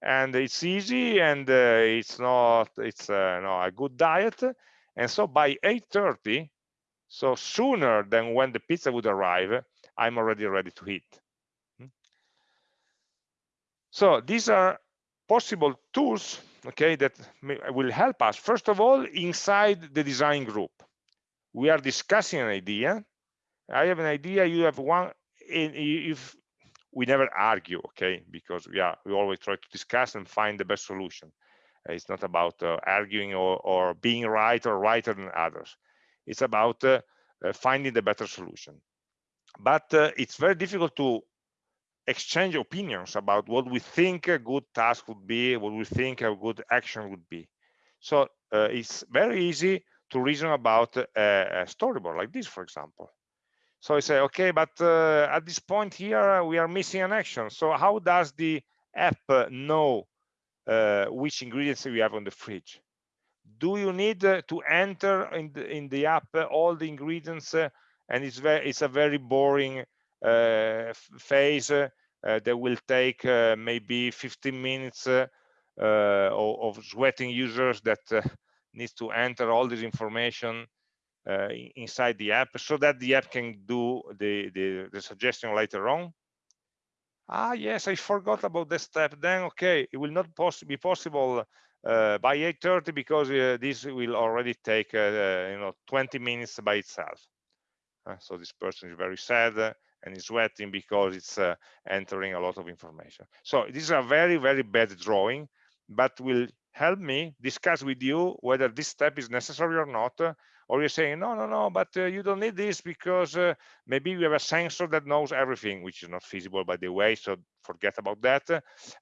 and it's easy and uh, it's not it's uh, no, a good diet and so by 8:30 so sooner than when the pizza would arrive, I'm already ready to eat. Hmm? So these are possible tools, okay, that will help us. First of all, inside the design group, we are discussing an idea. I have an idea, you have one, if we never argue, okay, because we are we always try to discuss and find the best solution. It's not about uh, arguing or, or being right or righter than others. It's about uh, uh, finding the better solution. But uh, it's very difficult to exchange opinions about what we think a good task would be, what we think a good action would be. So uh, it's very easy to reason about a, storyboard like this, for example. So I say, okay, but uh, at this point here, we are missing an action. So how does the app know uh, which ingredients we have on the fridge? Do you need uh, to enter in the, in the app all the ingredients? Uh, and it's very, it's a very boring uh, phase uh, that will take maybe 15 minutes of, of, sweating users that needs to enter all this information uh, inside the app so that the app can do the, the, the suggestion later on? Ah yes i forgot about this step. Then okay it will not poss be possible uh, by 8:30 because uh, this will already take uh, uh you know 20 minutes by itself. Uh, so this person is very sad uh, and is sweating because it's entering a lot of information. So this is a very very bad drawing but will help me discuss with you whether this step is necessary or not or you're saying no no no but uh, you don't need this because uh, maybe we have a sensor that knows everything which is not feasible by the way so forget about that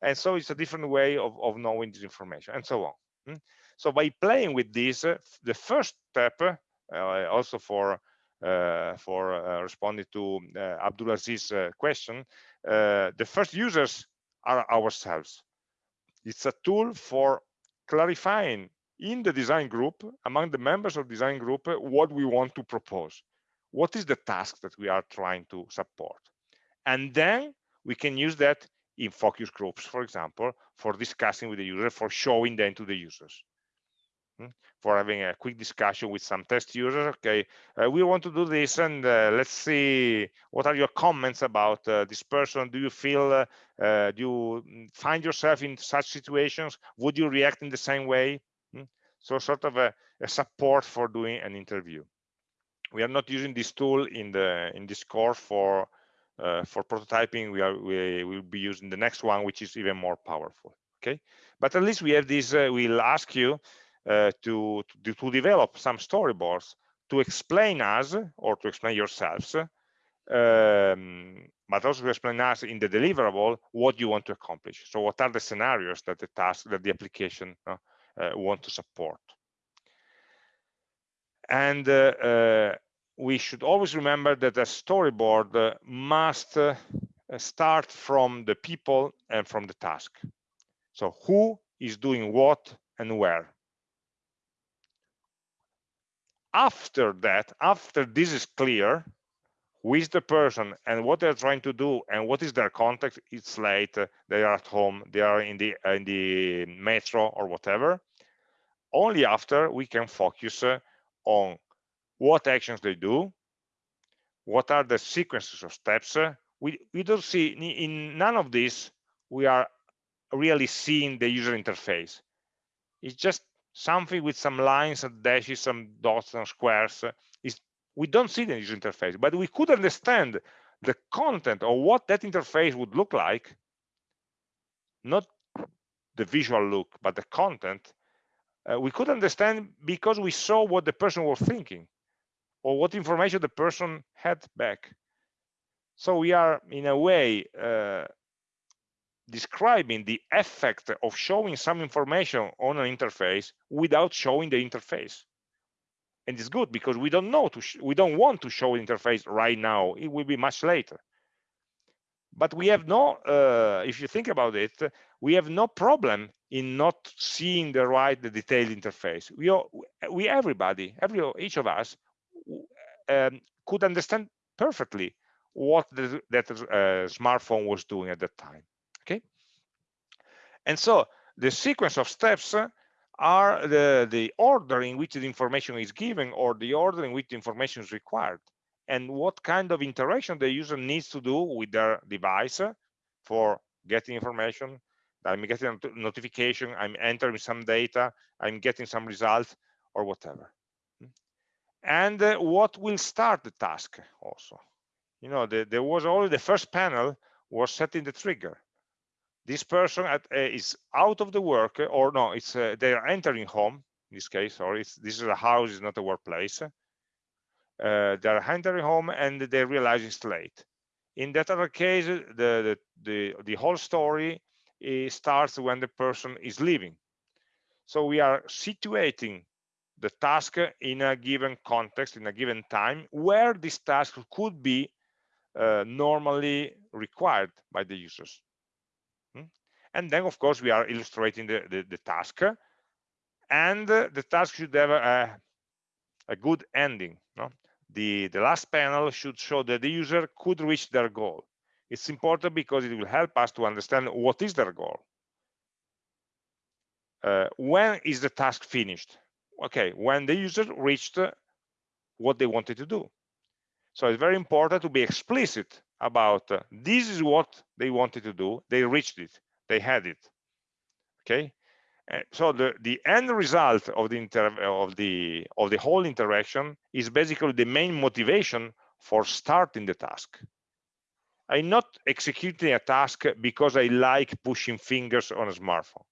and so it's a different way of, of knowing this information and so on hmm? so by playing with this uh, the first step uh, also for uh, for uh, responding to Abdulaziz's question, the first users are ourselves. It's a tool for clarifying in the design group, among the members of design group, what we want to propose. What is the task that we are trying to support? And then we can use that in focus groups, for example, for discussing with the user, for showing them to the users. Hmm? For having a quick discussion with some test users, okay, uh, we want to do this and uh, let's see what are your comments about uh, this person. Do you feel, uh, uh, do you find yourself in such situations? Would you react in the same way? So sort of a, a, support for doing an interview. We are not using this tool in the in this course for uh, for prototyping. We are we will be using the next one, which is even more powerful. Okay, but at least we have this. we'll ask you uh, to, to, to develop some storyboards to explain us or to explain yourselves um, but also to explain us in the deliverable what you want to accomplish. So what are the scenarios that the task that the application uh, uh, want to support? And uh, uh we should always remember that a storyboard uh, must uh, start from the people and from the task. So who is doing what and where? after that after this is clear is the person and what they're trying to do and what is their context it's late they are at home they are in the in the metro or whatever only after we can focus uh, on what actions they do what are the sequences of steps uh, we we don't see in none of this we are really seeing the user interface it's just something with some lines and dashes, some dots and squares. Uh, We don't see the user interface, but we could understand the content or what that interface would look like, not the visual look, but the content. Uh, we could understand because we saw what the person was thinking or what information the person had back. So we are, in a way, uh, describing the effect of showing some information on an interface without showing the interface and it's good because we don't know to we don't want to show interface right now. It will be much later. But we have no uh, if you think about it we have no problem in not seeing the right the detailed interface. We are, we everybody every each of us um, could understand perfectly what the, that uh, smartphone was doing at that time. Okay? And so the sequence of steps are the the order in which the information is given or the order in which the information is required. And what kind of interaction the user needs to do with their device for getting information. I'm getting a notification i'm entering some data i'm getting some results or whatever. And uh, what will start the task also? You know the, there was already the first panel was setting the trigger this person at, uh, is out of the work or no it's uh, they are entering home in this case or it's this is a house is not a workplace. Uh, they're entering home and they realize it's late. In that other case the the the, the whole story starts when the person is leaving. So we are situating the task in a given context in a given time where this task could be uh, normally required by the users? And then of course we are illustrating the, the, the task. And uh, the task should have a, a good ending no? the the last panel should show that the user could reach their goal. It's important because it will help us to understand what is their goal. Uh, when is the task finished? Okay when the user reached what they wanted to do. So it's very important to be explicit about uh, this is what they wanted to do. They reached it they had it okay? Uh, so the the end result of the inter of the of the whole interaction is basically the main motivation for starting the task. I'm not executing a task because i like pushing fingers on a smartphone.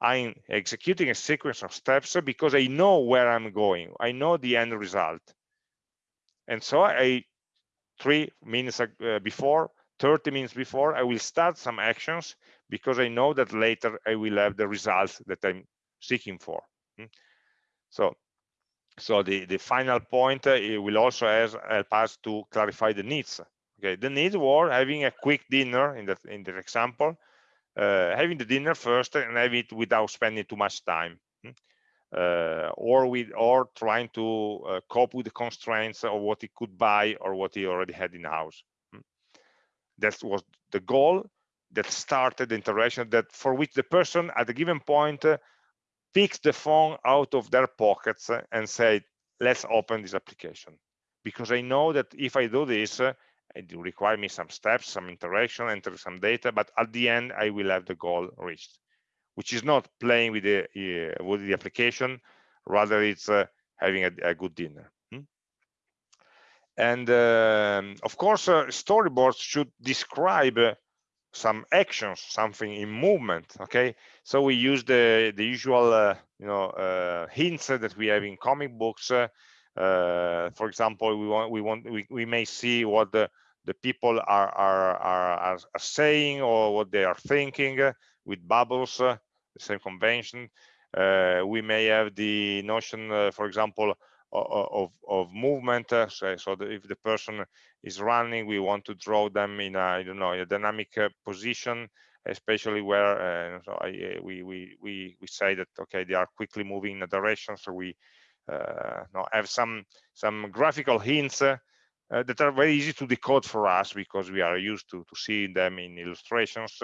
I'm executing a sequence of steps because i know where i'm going. I know the end result. And so i three minutes uh, before 30 minutes before i will start some actions because i know that later i will have the results that i'm seeking for hmm? so so the the final point uh, will also help us to clarify the needs okay the needs were having a quick dinner in that in the example uh, having the dinner first and have it without spending too much time hmm? uh, or with or trying to uh, cope with the constraints of what he could buy or what he already had in house hmm? that was the goal that started the interaction that for which the person at a given point uh, picks the phone out of their pockets and say let's open this application because i know that if i do this uh, it will require me some steps some interaction enter some data but at the end i will have the goal reached which is not playing with the uh, with the application rather it's uh, having a, a, good dinner hmm? and um, of course uh, storyboards should describe uh, some actions something in movement okay so we use the the usual uh, you know uh, hints that we have in comic books for example we want we want we, we may see what the the people are, are, are, are saying or what they are thinking with bubbles the same convention. Uh, we may have the notion, uh, for example, of, of movement. Uh, so, so if the person is running, we want to draw them in a, I don't know, a dynamic position, especially where uh, so I, we, we, we, we say that, okay, they are quickly moving in a direction. So we uh, have some, some graphical hints uh, that are very easy to decode for us because we are used to, to seeing them in illustrations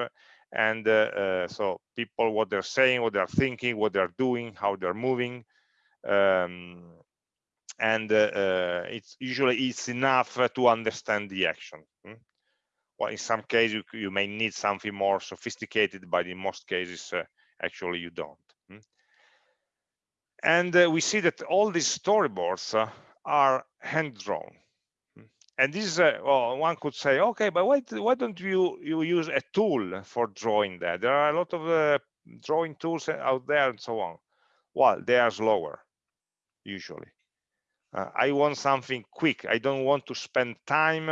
and uh, uh, so people what they're saying what they're thinking what they're doing how they're moving um, and uh, it's usually it's enough to understand the action hmm? well in some cases you, you, may need something more sophisticated but in most cases actually you don't hmm? and we see that all these storyboards are hand drawn and this is a, well, one could say okay but why, why don't you you use a tool for drawing that there are a lot of uh, drawing tools out there and so on well they are slower usually uh, i want something quick. I don't want to spend time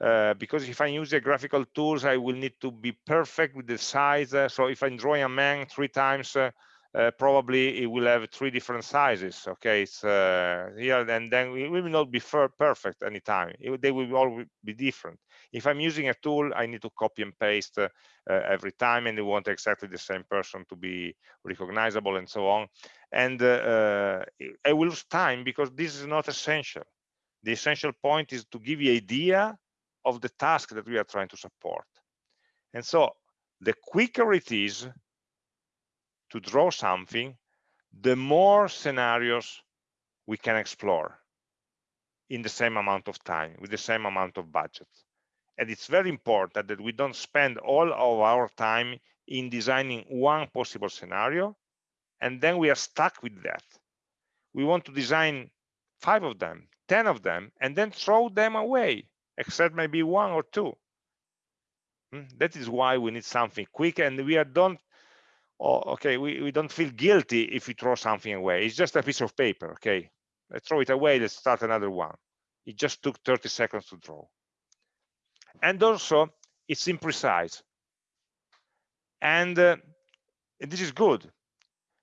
uh, because if I use the graphical tools, I will need to be perfect with the size. Uh, so if I'm drawing a man three times, uh, uh, probably it will have three different sizes okay? It's uh, here and then it will not be perfect anytime. It, they will all be different if i'm using a tool i need to copy and paste uh, every time and I want exactly the same person to be recognizable and so on. And uh, uh, i will lose time because this is not essential. The essential point is to give you an idea of the task that we are trying to support. And so the quicker it is to draw something, the more scenarios we can explore in the same amount of time, with the same amount of budget. And it's very important that we don't spend all of our time in designing one possible scenario, and then we are stuck with that. We want to design five of them, 10 of them, and then throw them away, except maybe one or two. Hmm? That is why we need something quick and we are don't oh, okay, we, we don't feel guilty if we throw something away. It's just a piece of paper, okay? Let's throw it away, let's start another one. It just took 30 seconds to draw. And also, it's imprecise. And uh, this is good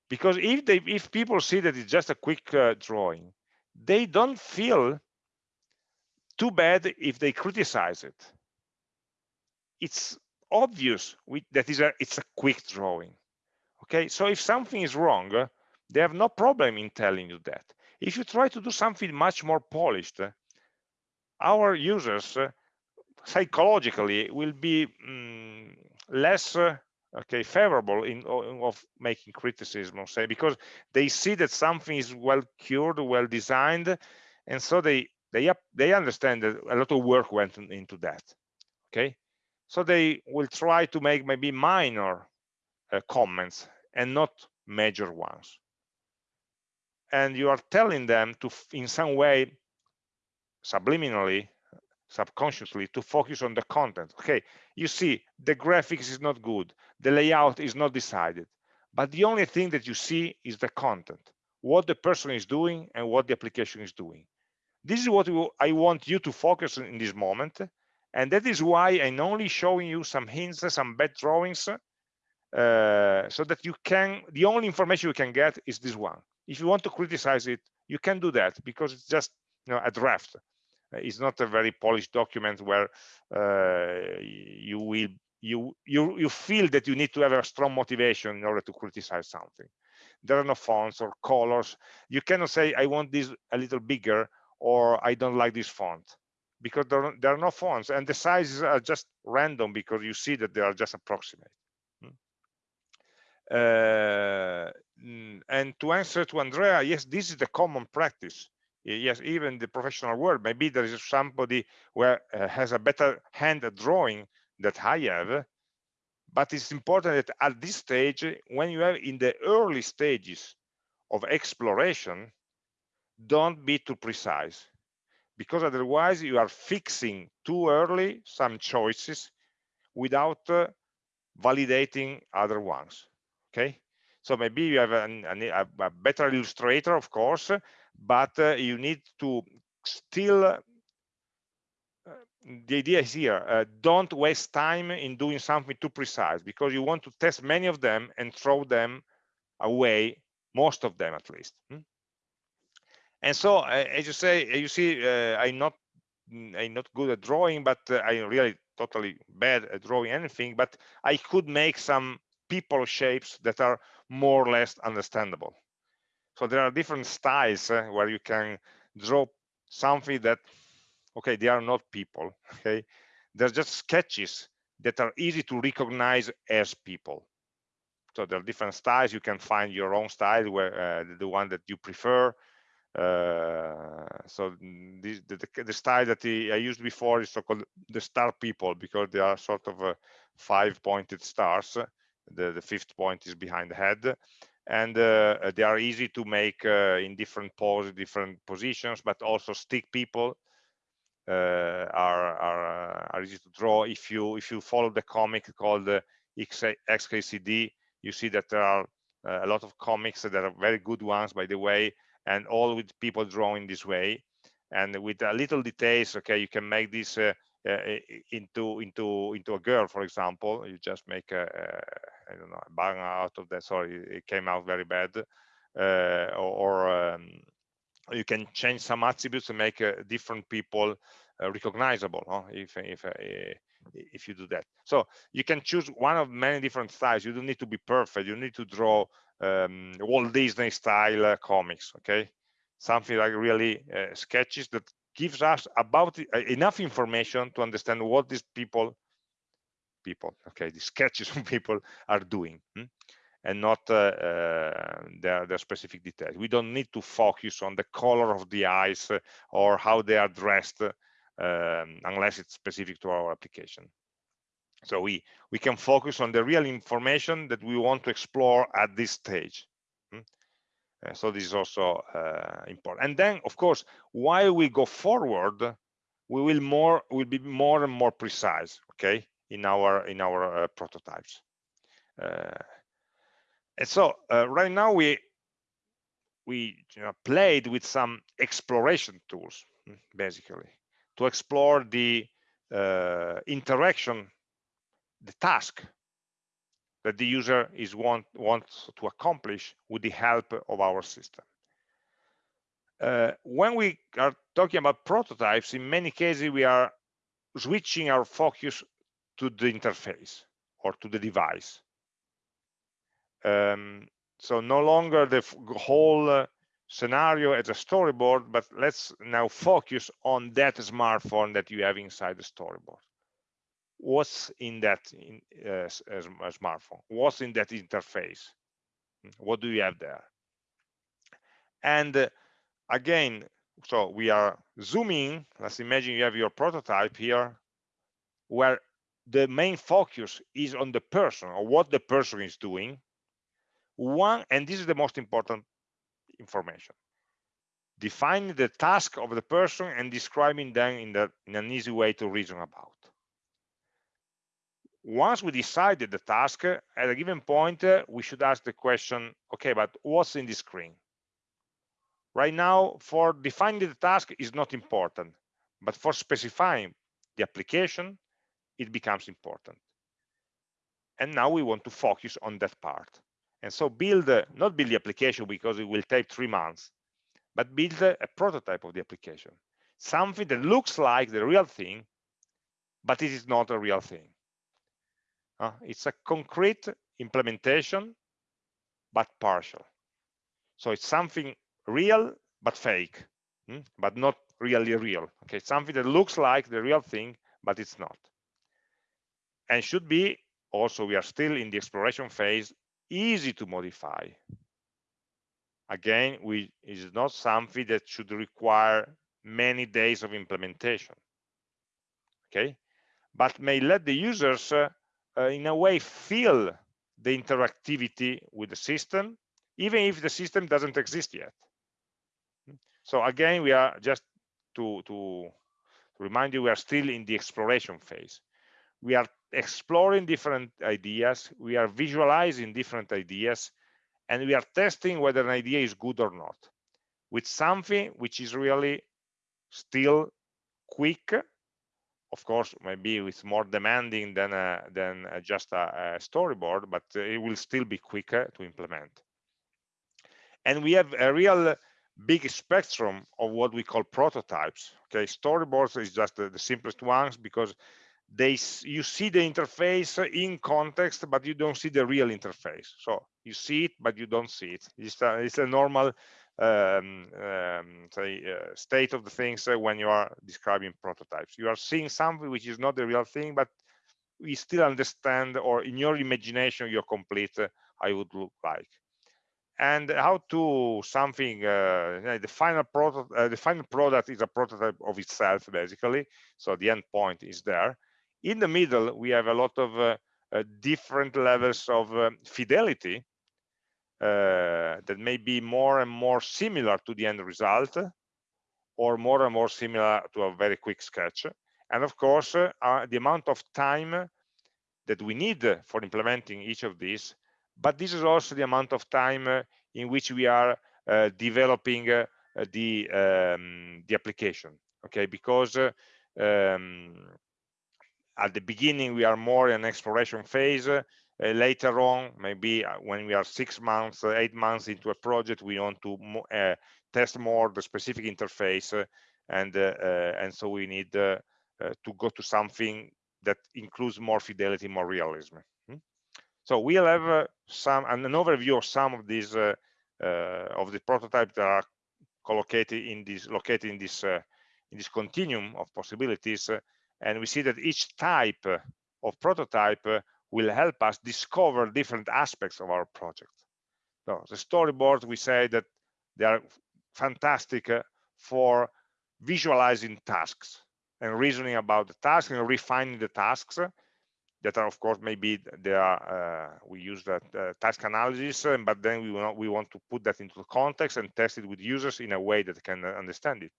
because if they if people see that it's just a quick uh, drawing, they don't feel too bad if they criticize it it's obvious that is a, it's a quick drawing. Okay, so if something is wrong, they have no problem in telling you that. If you try to do something much more polished, our users uh, psychologically will be mm, less uh, okay favorable in of making criticism say because they see that something is well cured well designed and so they they they understand that a lot of work went into that okay? So they will try to make maybe minor uh, comments and not major ones. And you are telling them to in some way subliminally subconsciously to focus on the content okay you see the graphics is not good the layout is not decided but the only thing that you see is the content what the person is doing and what the application is doing this is what i want you to focus on in this moment and that is why I'm only showing you some hints, some bad drawings, uh, so that you can, the only information you can get is this one. If you want to criticize it, you can do that because it's just you know, a draft. It's not a very polished document where uh, you will you you you feel that you need to have a strong motivation in order to criticize something. There are no fonts or colors. You cannot say I want this a little bigger or I don't like this font because there are, there are no fonts and the sizes are just random because you see that they are just approximate. Hmm. Uh, and to answer to Andrea, yes, this is the common practice. Yes, even the professional world, maybe there is somebody where uh, has a better hand at drawing that I have, but it's important that at this stage, when you are in the early stages of exploration, don't be too precise because otherwise you are fixing too early some choices without uh, validating other ones okay? So maybe you have an, an, a, better illustrator of course but uh, you need to still uh, the idea is here uh, don't waste time in doing something too precise because you want to test many of them and throw them away most of them at least hmm? and so as you say you see uh, i'm not mm, i'm not good at drawing but uh, i'm really totally bad at drawing anything but i could make some people shapes that are more or less understandable so there are different styles uh, where you can draw something that okay they are not people okay? They're just sketches that are easy to recognize as people. So there are different styles. You can find your own style where uh, the one that you prefer. Uh, so this, the, the, style that I used before is so-called the star people because they are sort of uh, five pointed stars. The, the fifth point is behind the head and uh, they are easy to make uh, in different poses, different positions, but also stick people uh, are, are, are easy to draw. If you if you follow the comic called XKCD, you see that there are a lot of comics that are very good ones, by the way, and all with people drawing this way and with a little details okay you can make this uh, uh, into into into a girl for example you just make a, a I don't know a bang out of that sorry it came out very bad uh, or, or um, you can change some attributes to make uh, different people uh, recognizable huh? if if if you do that so you can choose one of many different styles you don't need to be perfect you need to draw um, Walt Disney style comics, okay? Something like really sketches that gives us about uh, enough information to understand what these people, people, okay, the sketches of people are doing. Hmm? and not uh, uh, their, their, specific details. We don't need to focus on the color of the eyes uh, or how they are dressed um, unless it's specific to our application. So we, we can focus on the real information that we want to explore at this stage. Hmm? Uh, so this is also uh, important. And then, of course, while we go forward, we will more will be more and more precise. Okay, in our in our uh, prototypes. And so right now we we you know, played with some exploration tools hmm, basically to explore the uh, interaction, the task that the user is want wants to accomplish with the help of our system. Uh, when we are talking about prototypes, in many cases we are switching our focus to the interface or to the device. Um, so no longer the whole uh, scenario as a storyboard, but let's now focus on that smartphone that you have inside the storyboard. What's in that in, uh, smartphone? What's in that interface? What do you have there? And uh, again, so we are zooming. Let's imagine you have your prototype here, where the main focus is on the person or what the person is doing. One, and this is the most important information. Defining the task of the person and describing them in, the, in an easy way to reason about. Once we decided the task, at a given point, uh, we should ask the question, okay, but what's in the screen? Right now, for defining the task is not important, but for specifying the application, it becomes important. And now we want to focus on that part. And so build, not build the application because it will take three months, but build a, prototype of the application. Something that looks like the real thing, but it is not a real thing. Uh, it's a concrete implementation, but partial. So it's something real but fake hmm? but not really real okay something that looks like the real thing but it's not and should be also we are still in the exploration phase easy to modify again we is not something that should require many days of implementation okay but may let the users uh, Uh, in a way feel the interactivity with the system even if the system doesn't exist yet so again, we are just to, to remind you, we are still in the exploration phase. We are exploring different ideas, we are visualizing different ideas, and we are testing whether an idea is good or not with something which is really still quick of course maybe it's more demanding than a, than a just a, a, storyboard but it will still be quicker to implement. And we have a real big spectrum of what we call prototypes okay? Storyboards is just the, the, simplest ones because they you see the interface in context but you don't see the real interface. So you see it but you don't see it. It's a, it's a normal um, um, say, uh, state of the things uh, when you are describing prototypes. You are seeing something which is not the real thing but we still understand or in your imagination you're complete uh, it would look like. And how to something uh, the final product uh, the final product is a prototype of itself basically. So the end point is there. In the middle we have a lot of uh, different levels of fidelity that may be more and more similar to the end result or more and more similar to a very quick sketch. And of course the amount of time that we need for implementing each of these but this is also the amount of time uh, in which we are uh, developing uh, the um, the application okay? Because um, at the beginning we are more in exploration phase uh, later on maybe when we are six months uh, eight months into a project we want to uh, test more the specific interface and and so we need to go to something that includes more fidelity more realism. So we'll have uh, some an overview of some of these uh, uh, of the prototypes that are collocated in this located in this in this continuum of possibilities, and we see that each type of prototype will help us discover different aspects of our project. So the storyboard, we say that they are fantastic for visualizing tasks and reasoning about the task and refining the tasks that are of course maybe they are uh, we use that uh, task analysis uh, but then we want we want to put that into context and test it with users in a way that can understand it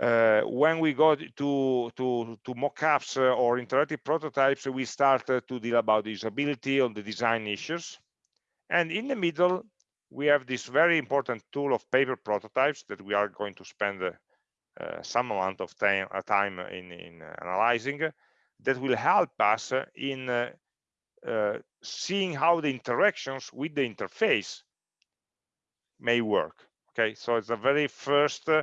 uh, when we go to to to mockups uh, or interactive prototypes we start uh, to deal about usability on the design issues. And in the middle we have this very important tool of paper prototypes that we are going to spend uh, uh, some amount of time, uh, time in, in analyzing that will help us in seeing how the interactions with the interface may work. Okay so it's the very first uh,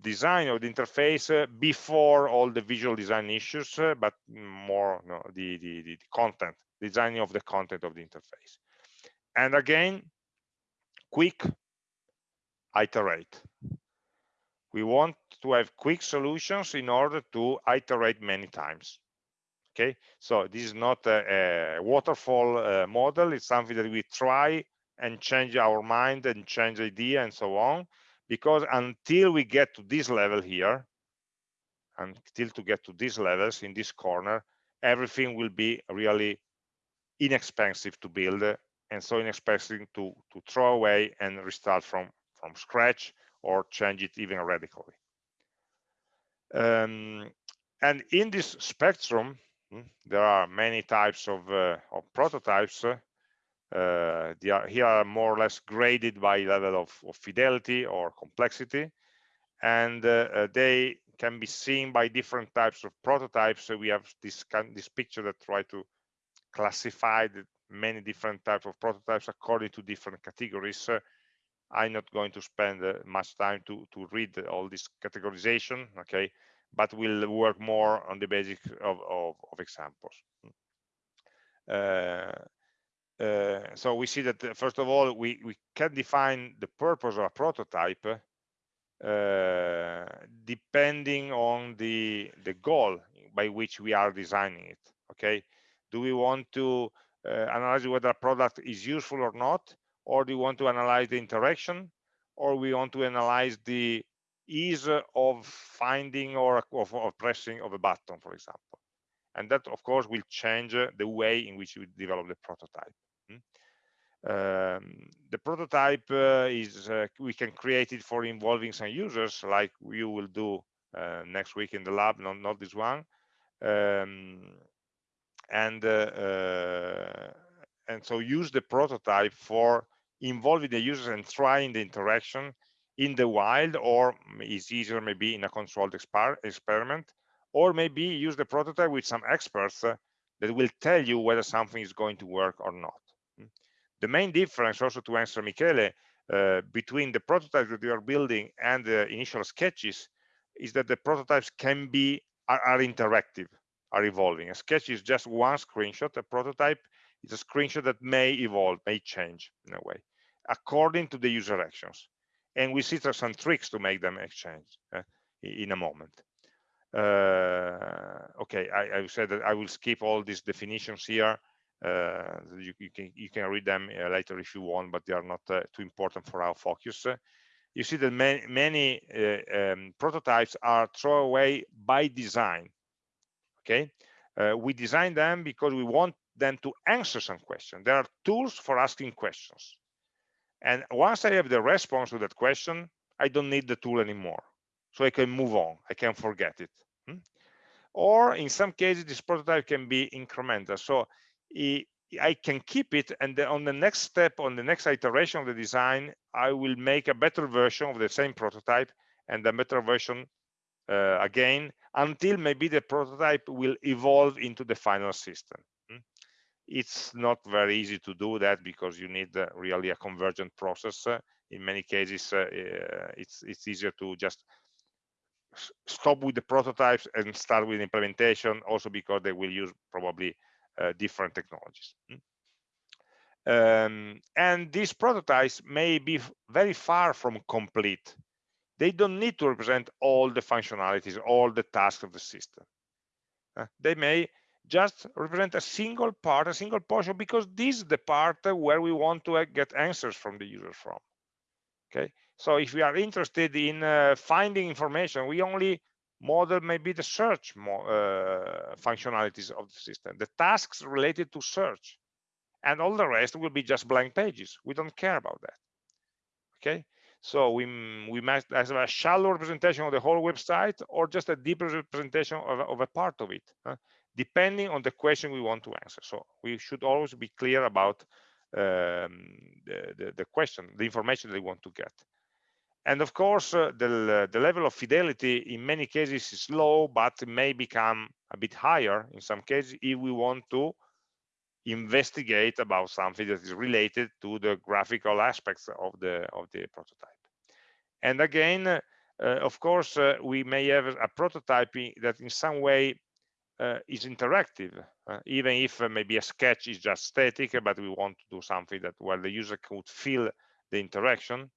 design of the interface uh, before all the visual design issues uh, but more no, the, the, the content designing of the content of the interface. And again quick iterate. We want to have quick solutions in order to iterate many times okay? So this is not a, a waterfall uh, model. It's something that we try and change our mind and change idea and so on because until we get to this level here until to get to these levels in this corner everything will be really inexpensive to build and so inexpensive to to throw away and restart from from scratch or change it even radically. Um, and in this spectrum hmm, there are many types of, uh, of prototypes uh, they are here are more or less graded by level of, of fidelity or complexity. And uh, uh, they can be seen by different types of prototypes. So we have this this picture that try to classify the many different types of prototypes according to different categories. I'm not going to spend uh, much time to to read all this categorization okay? But we'll work more on the basic of, of, of examples. Uh, uh, so we see that uh, first of all we we can define the purpose of a prototype uh, depending on the the goal by which we are designing it okay? Do we want to uh, analyze whether a product is useful or not or do we want to analyze the interaction or we want to analyze the ease of finding or of, of pressing of a button for example and that of course will change the way in which we develop the prototype um, the prototype uh, is uh, we can create it for involving some users like you will do uh, next week in the lab not, not this one um, and uh, uh, and so use the prototype for involving the users and trying the interaction in the wild or it's easier maybe in a controlled exper experiment or maybe use the prototype with some experts uh, that will tell you whether something is going to work or not. The main difference also to answer Michele uh, between the prototypes that you are building and the initial sketches is that the prototypes can be are, are interactive are evolving. A sketch is just one screenshot a prototype is a screenshot that may evolve may change in a way according to the user actions. And we see some tricks to make them exchange uh, in a moment okay I, I said that i will skip all these definitions here uh, you, you, can you can read them uh, later if you want, but they are not uh, too important for our focus. you see that many, many um, prototypes are thrown away by design. Okay, we design them because we want them to answer some question. There are tools for asking questions. And once I have the response to that question, I don't need the tool anymore. So I can move on, I can forget it. Or in some cases, this prototype can be incremental. So I can keep it and then on the next step on the next iteration of the design I will make a better version of the same prototype and a better version uh, again until maybe the prototype will evolve into the final system hmm? it's not very easy to do that because you need uh, really a convergent process uh, in many cases uh, uh, it's it's easier to just stop with the prototypes and start with implementation also because they will use probably uh, different technologies. Hmm? Um, and these prototypes may be very far from complete. They don't need to represent all the functionalities, all the tasks of the system. Uh, they may just represent a single part, a single portion, because this is the part where we want to uh, get answers from the user from. Okay, so if we are interested in uh, finding information, we only model maybe the search uh, functionalities of the system, the tasks related to search, and all the rest will be just blank pages. We don't care about that. Okay, So we, we might have a shallow representation of the whole website or just a deeper representation of, of a part of it, uh, depending on the question we want to answer. So we should always be clear about um, the, the, the, question, the information they want to get. And of course, uh, the, the level of fidelity in many cases is low, but may become a bit higher in some cases if we want to investigate about something that is related to the graphical aspects of the of the prototype. And again uh, of course uh, we may have a prototype that in some way uh, is interactive uh, even if uh, maybe a sketch is just static but we want to do something that where the user could feel the interaction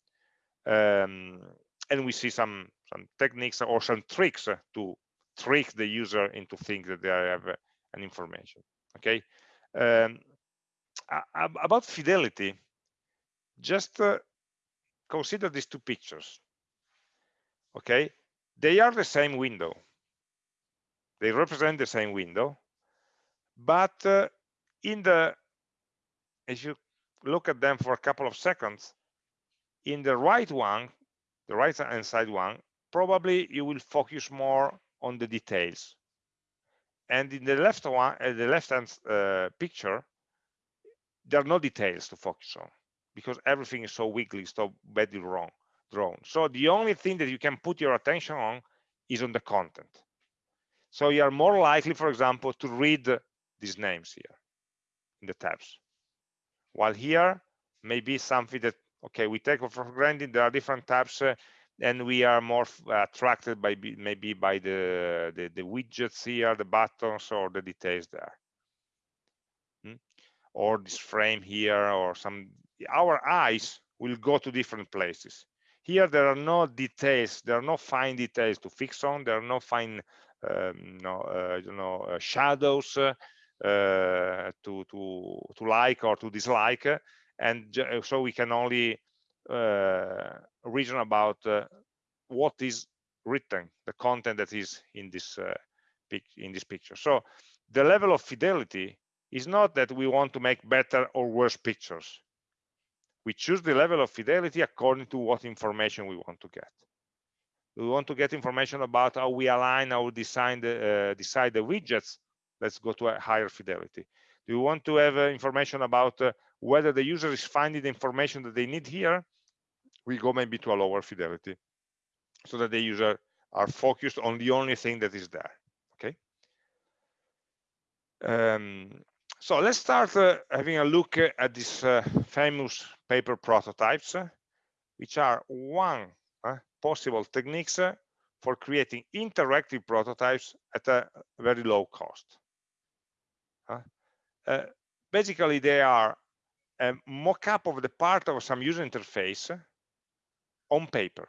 um, and we see some some techniques or some tricks to trick the user into think that they have an information okay um, about fidelity, just uh, consider these two pictures. Okay, they are the same window. They represent the same window, but uh, in the if you look at them for a couple of seconds, in the right one, the right hand side one, probably you will focus more on the details. And in the left one uh, the left hand uh, picture there are no details to focus on because everything is so weakly so badly wrong drawn. So the only thing that you can put your attention on is on the content. So you are more likely for example to read these names here in the tabs. While here maybe something that okay we take for granted there are different tabs uh, and we are more attracted by maybe by the, the, the widgets here the buttons or the details there hmm? or this frame here or some our eyes will go to different places here there are no details there are no fine details to fix on there are no fine um, no, uh, you know uh, shadows uh, to to to like or to dislike and so we can only uh, reason about uh, what is written, the content that is in this uh, in this picture. So the level of fidelity is not that we want to make better or worse pictures. We choose the level of fidelity according to what information we want to get. We want to get information about how we align, our design the, uh, decide the widgets. Let's go to a higher fidelity. Do we want to have uh, information about uh, whether the user is finding the information that they need here? we go maybe to a lower fidelity so that the user are focused on the only thing that is there okay um, so let's start uh, having a look at these uh, famous paper prototypes uh, which are one uh, possible techniques uh, for creating interactive prototypes at a very low cost basically they are a mock-up of the part of some user interface on paper.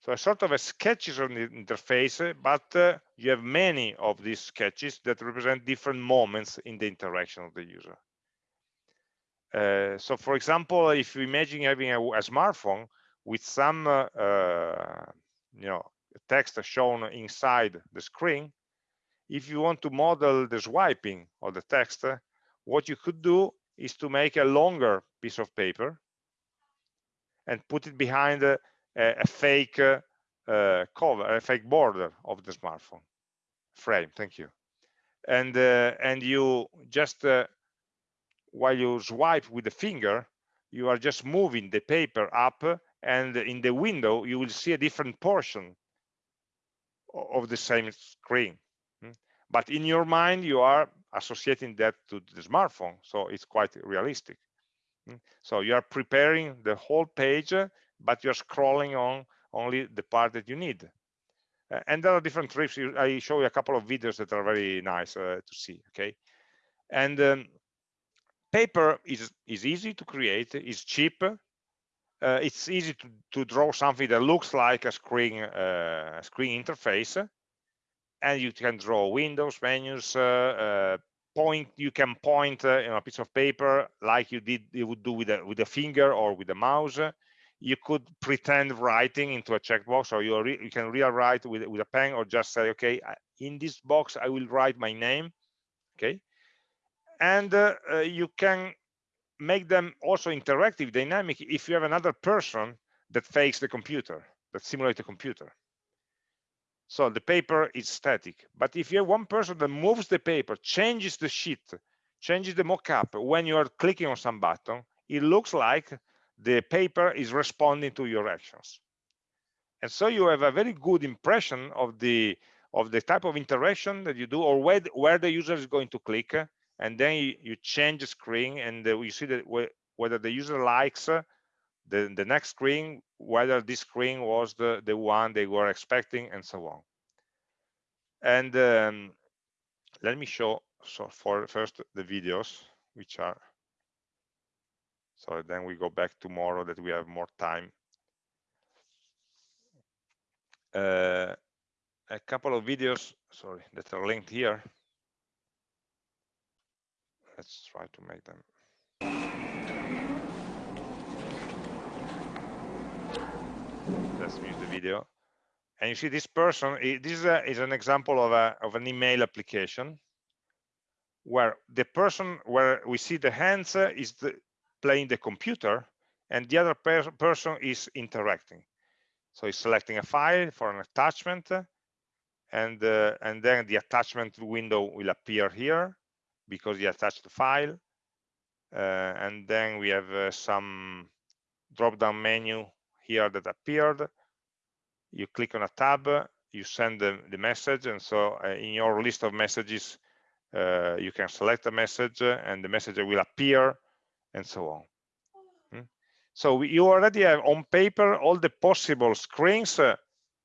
So a sort of a sketches on the interface, but uh, you have many of these sketches that represent different moments in the interaction of the user. Uh, so for example, if you imagine having a, a smartphone with some uh, uh you know text shown inside the screen, if you want to model the swiping of the text, uh, what you could do is to make a longer piece of paper and put it behind a, a fake uh, cover, a fake border of the smartphone frame. Thank you. And uh, and you just uh, while you swipe with the finger, you are just moving the paper up, and in the window you will see a different portion of the same screen. Hmm? But in your mind, you are associating that to the smartphone, so it's quite realistic. Mm. So you are preparing the whole page, but you're scrolling on only the part that you need. Uh, and there are different tricks. I show you a couple of videos that are very nice uh, to see. Okay, and um, paper is is easy to create. It's cheap. Uh, it's easy to, to draw something that looks like a screen uh, screen interface, and you can draw windows, menus, uh, uh, point you can point uh, in a piece of paper like you did you would do with a with a finger or with a mouse you could pretend writing into a checkbox or you, you can real write with, with a pen or just say okay in this box i will write my name okay and uh, uh, you can make them also interactive dynamic if you have another person that fakes the computer, that simulates the computer. So the paper is static. But if you have one person that moves the paper, changes the sheet, changes the mockup when you are clicking on some button, it looks like the paper is responding to your actions. And so you have a very good impression of the of the type of interaction that you do or where, where the user is going to click and then you, you change the screen and uh, you see that whether the user likes the, the next screen, whether this screen was the, the one they were expecting and so on. And um, let me show so for first the videos, which are, so then we go back tomorrow that we have more time. Uh, a couple of videos, sorry, that are linked here. Let's try to make them. Let's mute the video. And you see this person, this is, a, is an example of, a, of an email application where the person, where we see the hands uh, is the, playing the computer and the other per person is interacting. So he's selecting a file for an attachment and uh, and then the attachment window will appear here because he attached the file uh, and then we have uh, some drop down menu here that appeared. You click on a tab you send the, the message and so uh, in your list of messages uh, you can select a message and the message will appear and so on. Hmm? so you already have on paper all the possible screens uh,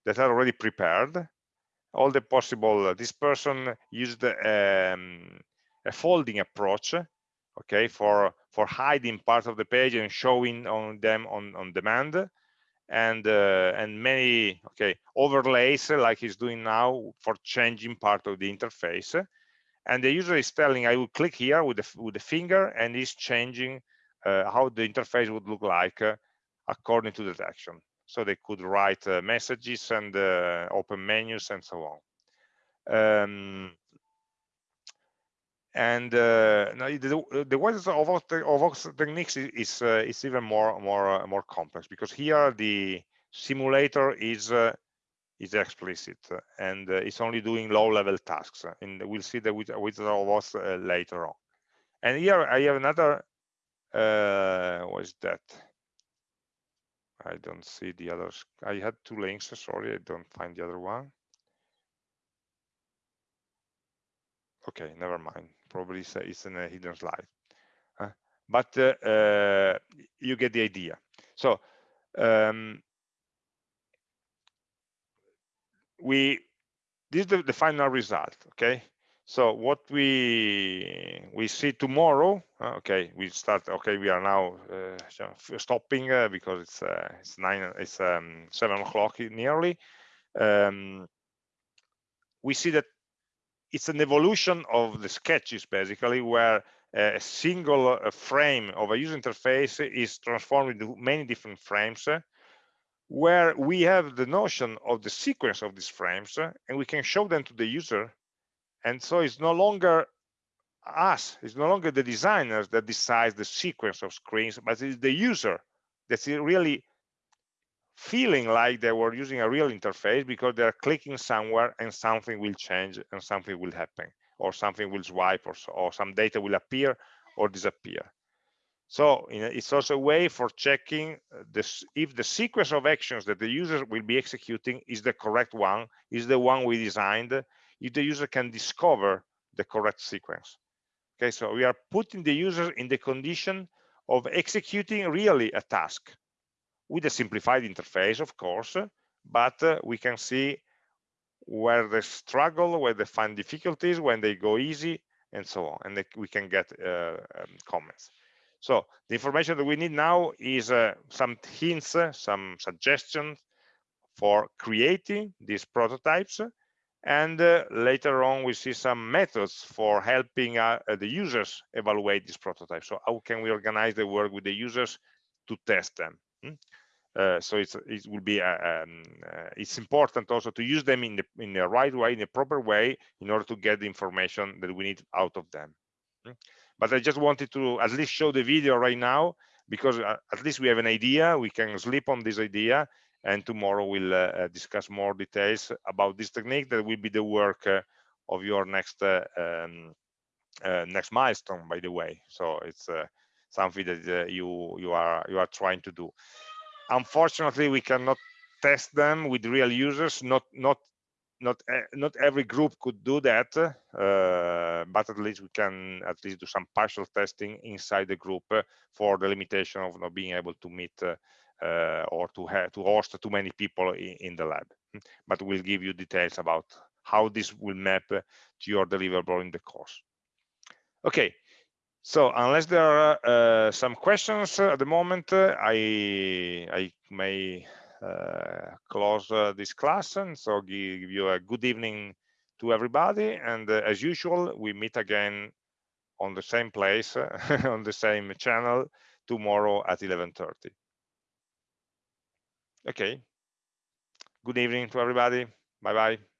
that are already prepared. All the possible uh, this person used um, a folding approach okay for for hiding part of the page and showing on them on on demand and uh, and many okay overlays like he's doing now for changing part of the interface. And the user is telling i will click here with the with the finger and he's changing uh, how the interface would look like uh, according to that action so they could write uh, messages and uh, open menus and so on. Um, and uh, the, the Wizard of Oz techniques is is, uh, is even more more uh, more complex because here the simulator is uh, is explicit and uh, it's only doing low level tasks and we'll see the with with Vox uh, later on. And here I have another what is that? I don't see the others. I had two links sorry I don't find the other one okay never mind. Probably it's, it's in a hidden slide uh, but uh, uh, you get the idea. So um, we this is the, the, final result okay? So what we we see tomorrow uh, okay we start okay we are now uh, stopping uh, because it's it's nine it's um, seven o'clock nearly. Um, we see that it's an evolution of the sketches basically where a single uh, frame of a user interface is transformed into many different frames uh, where we have the notion of the sequence of these frames uh, and we can show them to the user. And so it's no longer us it's no longer the designers that decides the sequence of screens but it's the user that's really feeling like they were using a real interface because they're clicking somewhere and something will change and something will happen or something will swipe or, so, or some data will appear or disappear. So you know, it's also a way for checking uh, this if the sequence of actions that the user will be executing is the correct one is the one we designed if the user can discover the correct sequence. Okay so we are putting the user in the condition of executing really a task with a simplified interface, of course, but uh, we can see where they struggle, where they find difficulties, when they go easy, and so on. And they, we can get uh, um, comments. So the information that we need now is uh, some hints, uh, some suggestions for creating these prototypes. And uh, later on, we see some methods for helping uh, the users evaluate these prototypes. So how can we organize the work with the users to test them? Hmm? Uh, so it's it will be uh, um, uh, it's important also to use them in the in the right way in the proper way in order to get the information that we need out of them hmm? but i just wanted to at least show the video right now because uh, at least we have an idea we can sleep on this idea and tomorrow we'll uh, uh discuss more details about this technique that will be the work of your next um, next milestone by the way so it's something that you you are you are trying to do. Unfortunately we cannot test them with real users. Not not not not every group could do that uh, but at least we can at least do some partial testing inside the group uh, for the limitation of not being able to meet uh, uh or to have to host too many people in, in, the lab. But we'll give you details about how this will map to your deliverable in the course. Okay so unless there are uh, some questions at the moment i i may uh, close uh, this class and so give you a good evening to everybody and uh, as usual we meet again on the same place on the same channel tomorrow at 11:30 okay. Good evening to everybody. Bye bye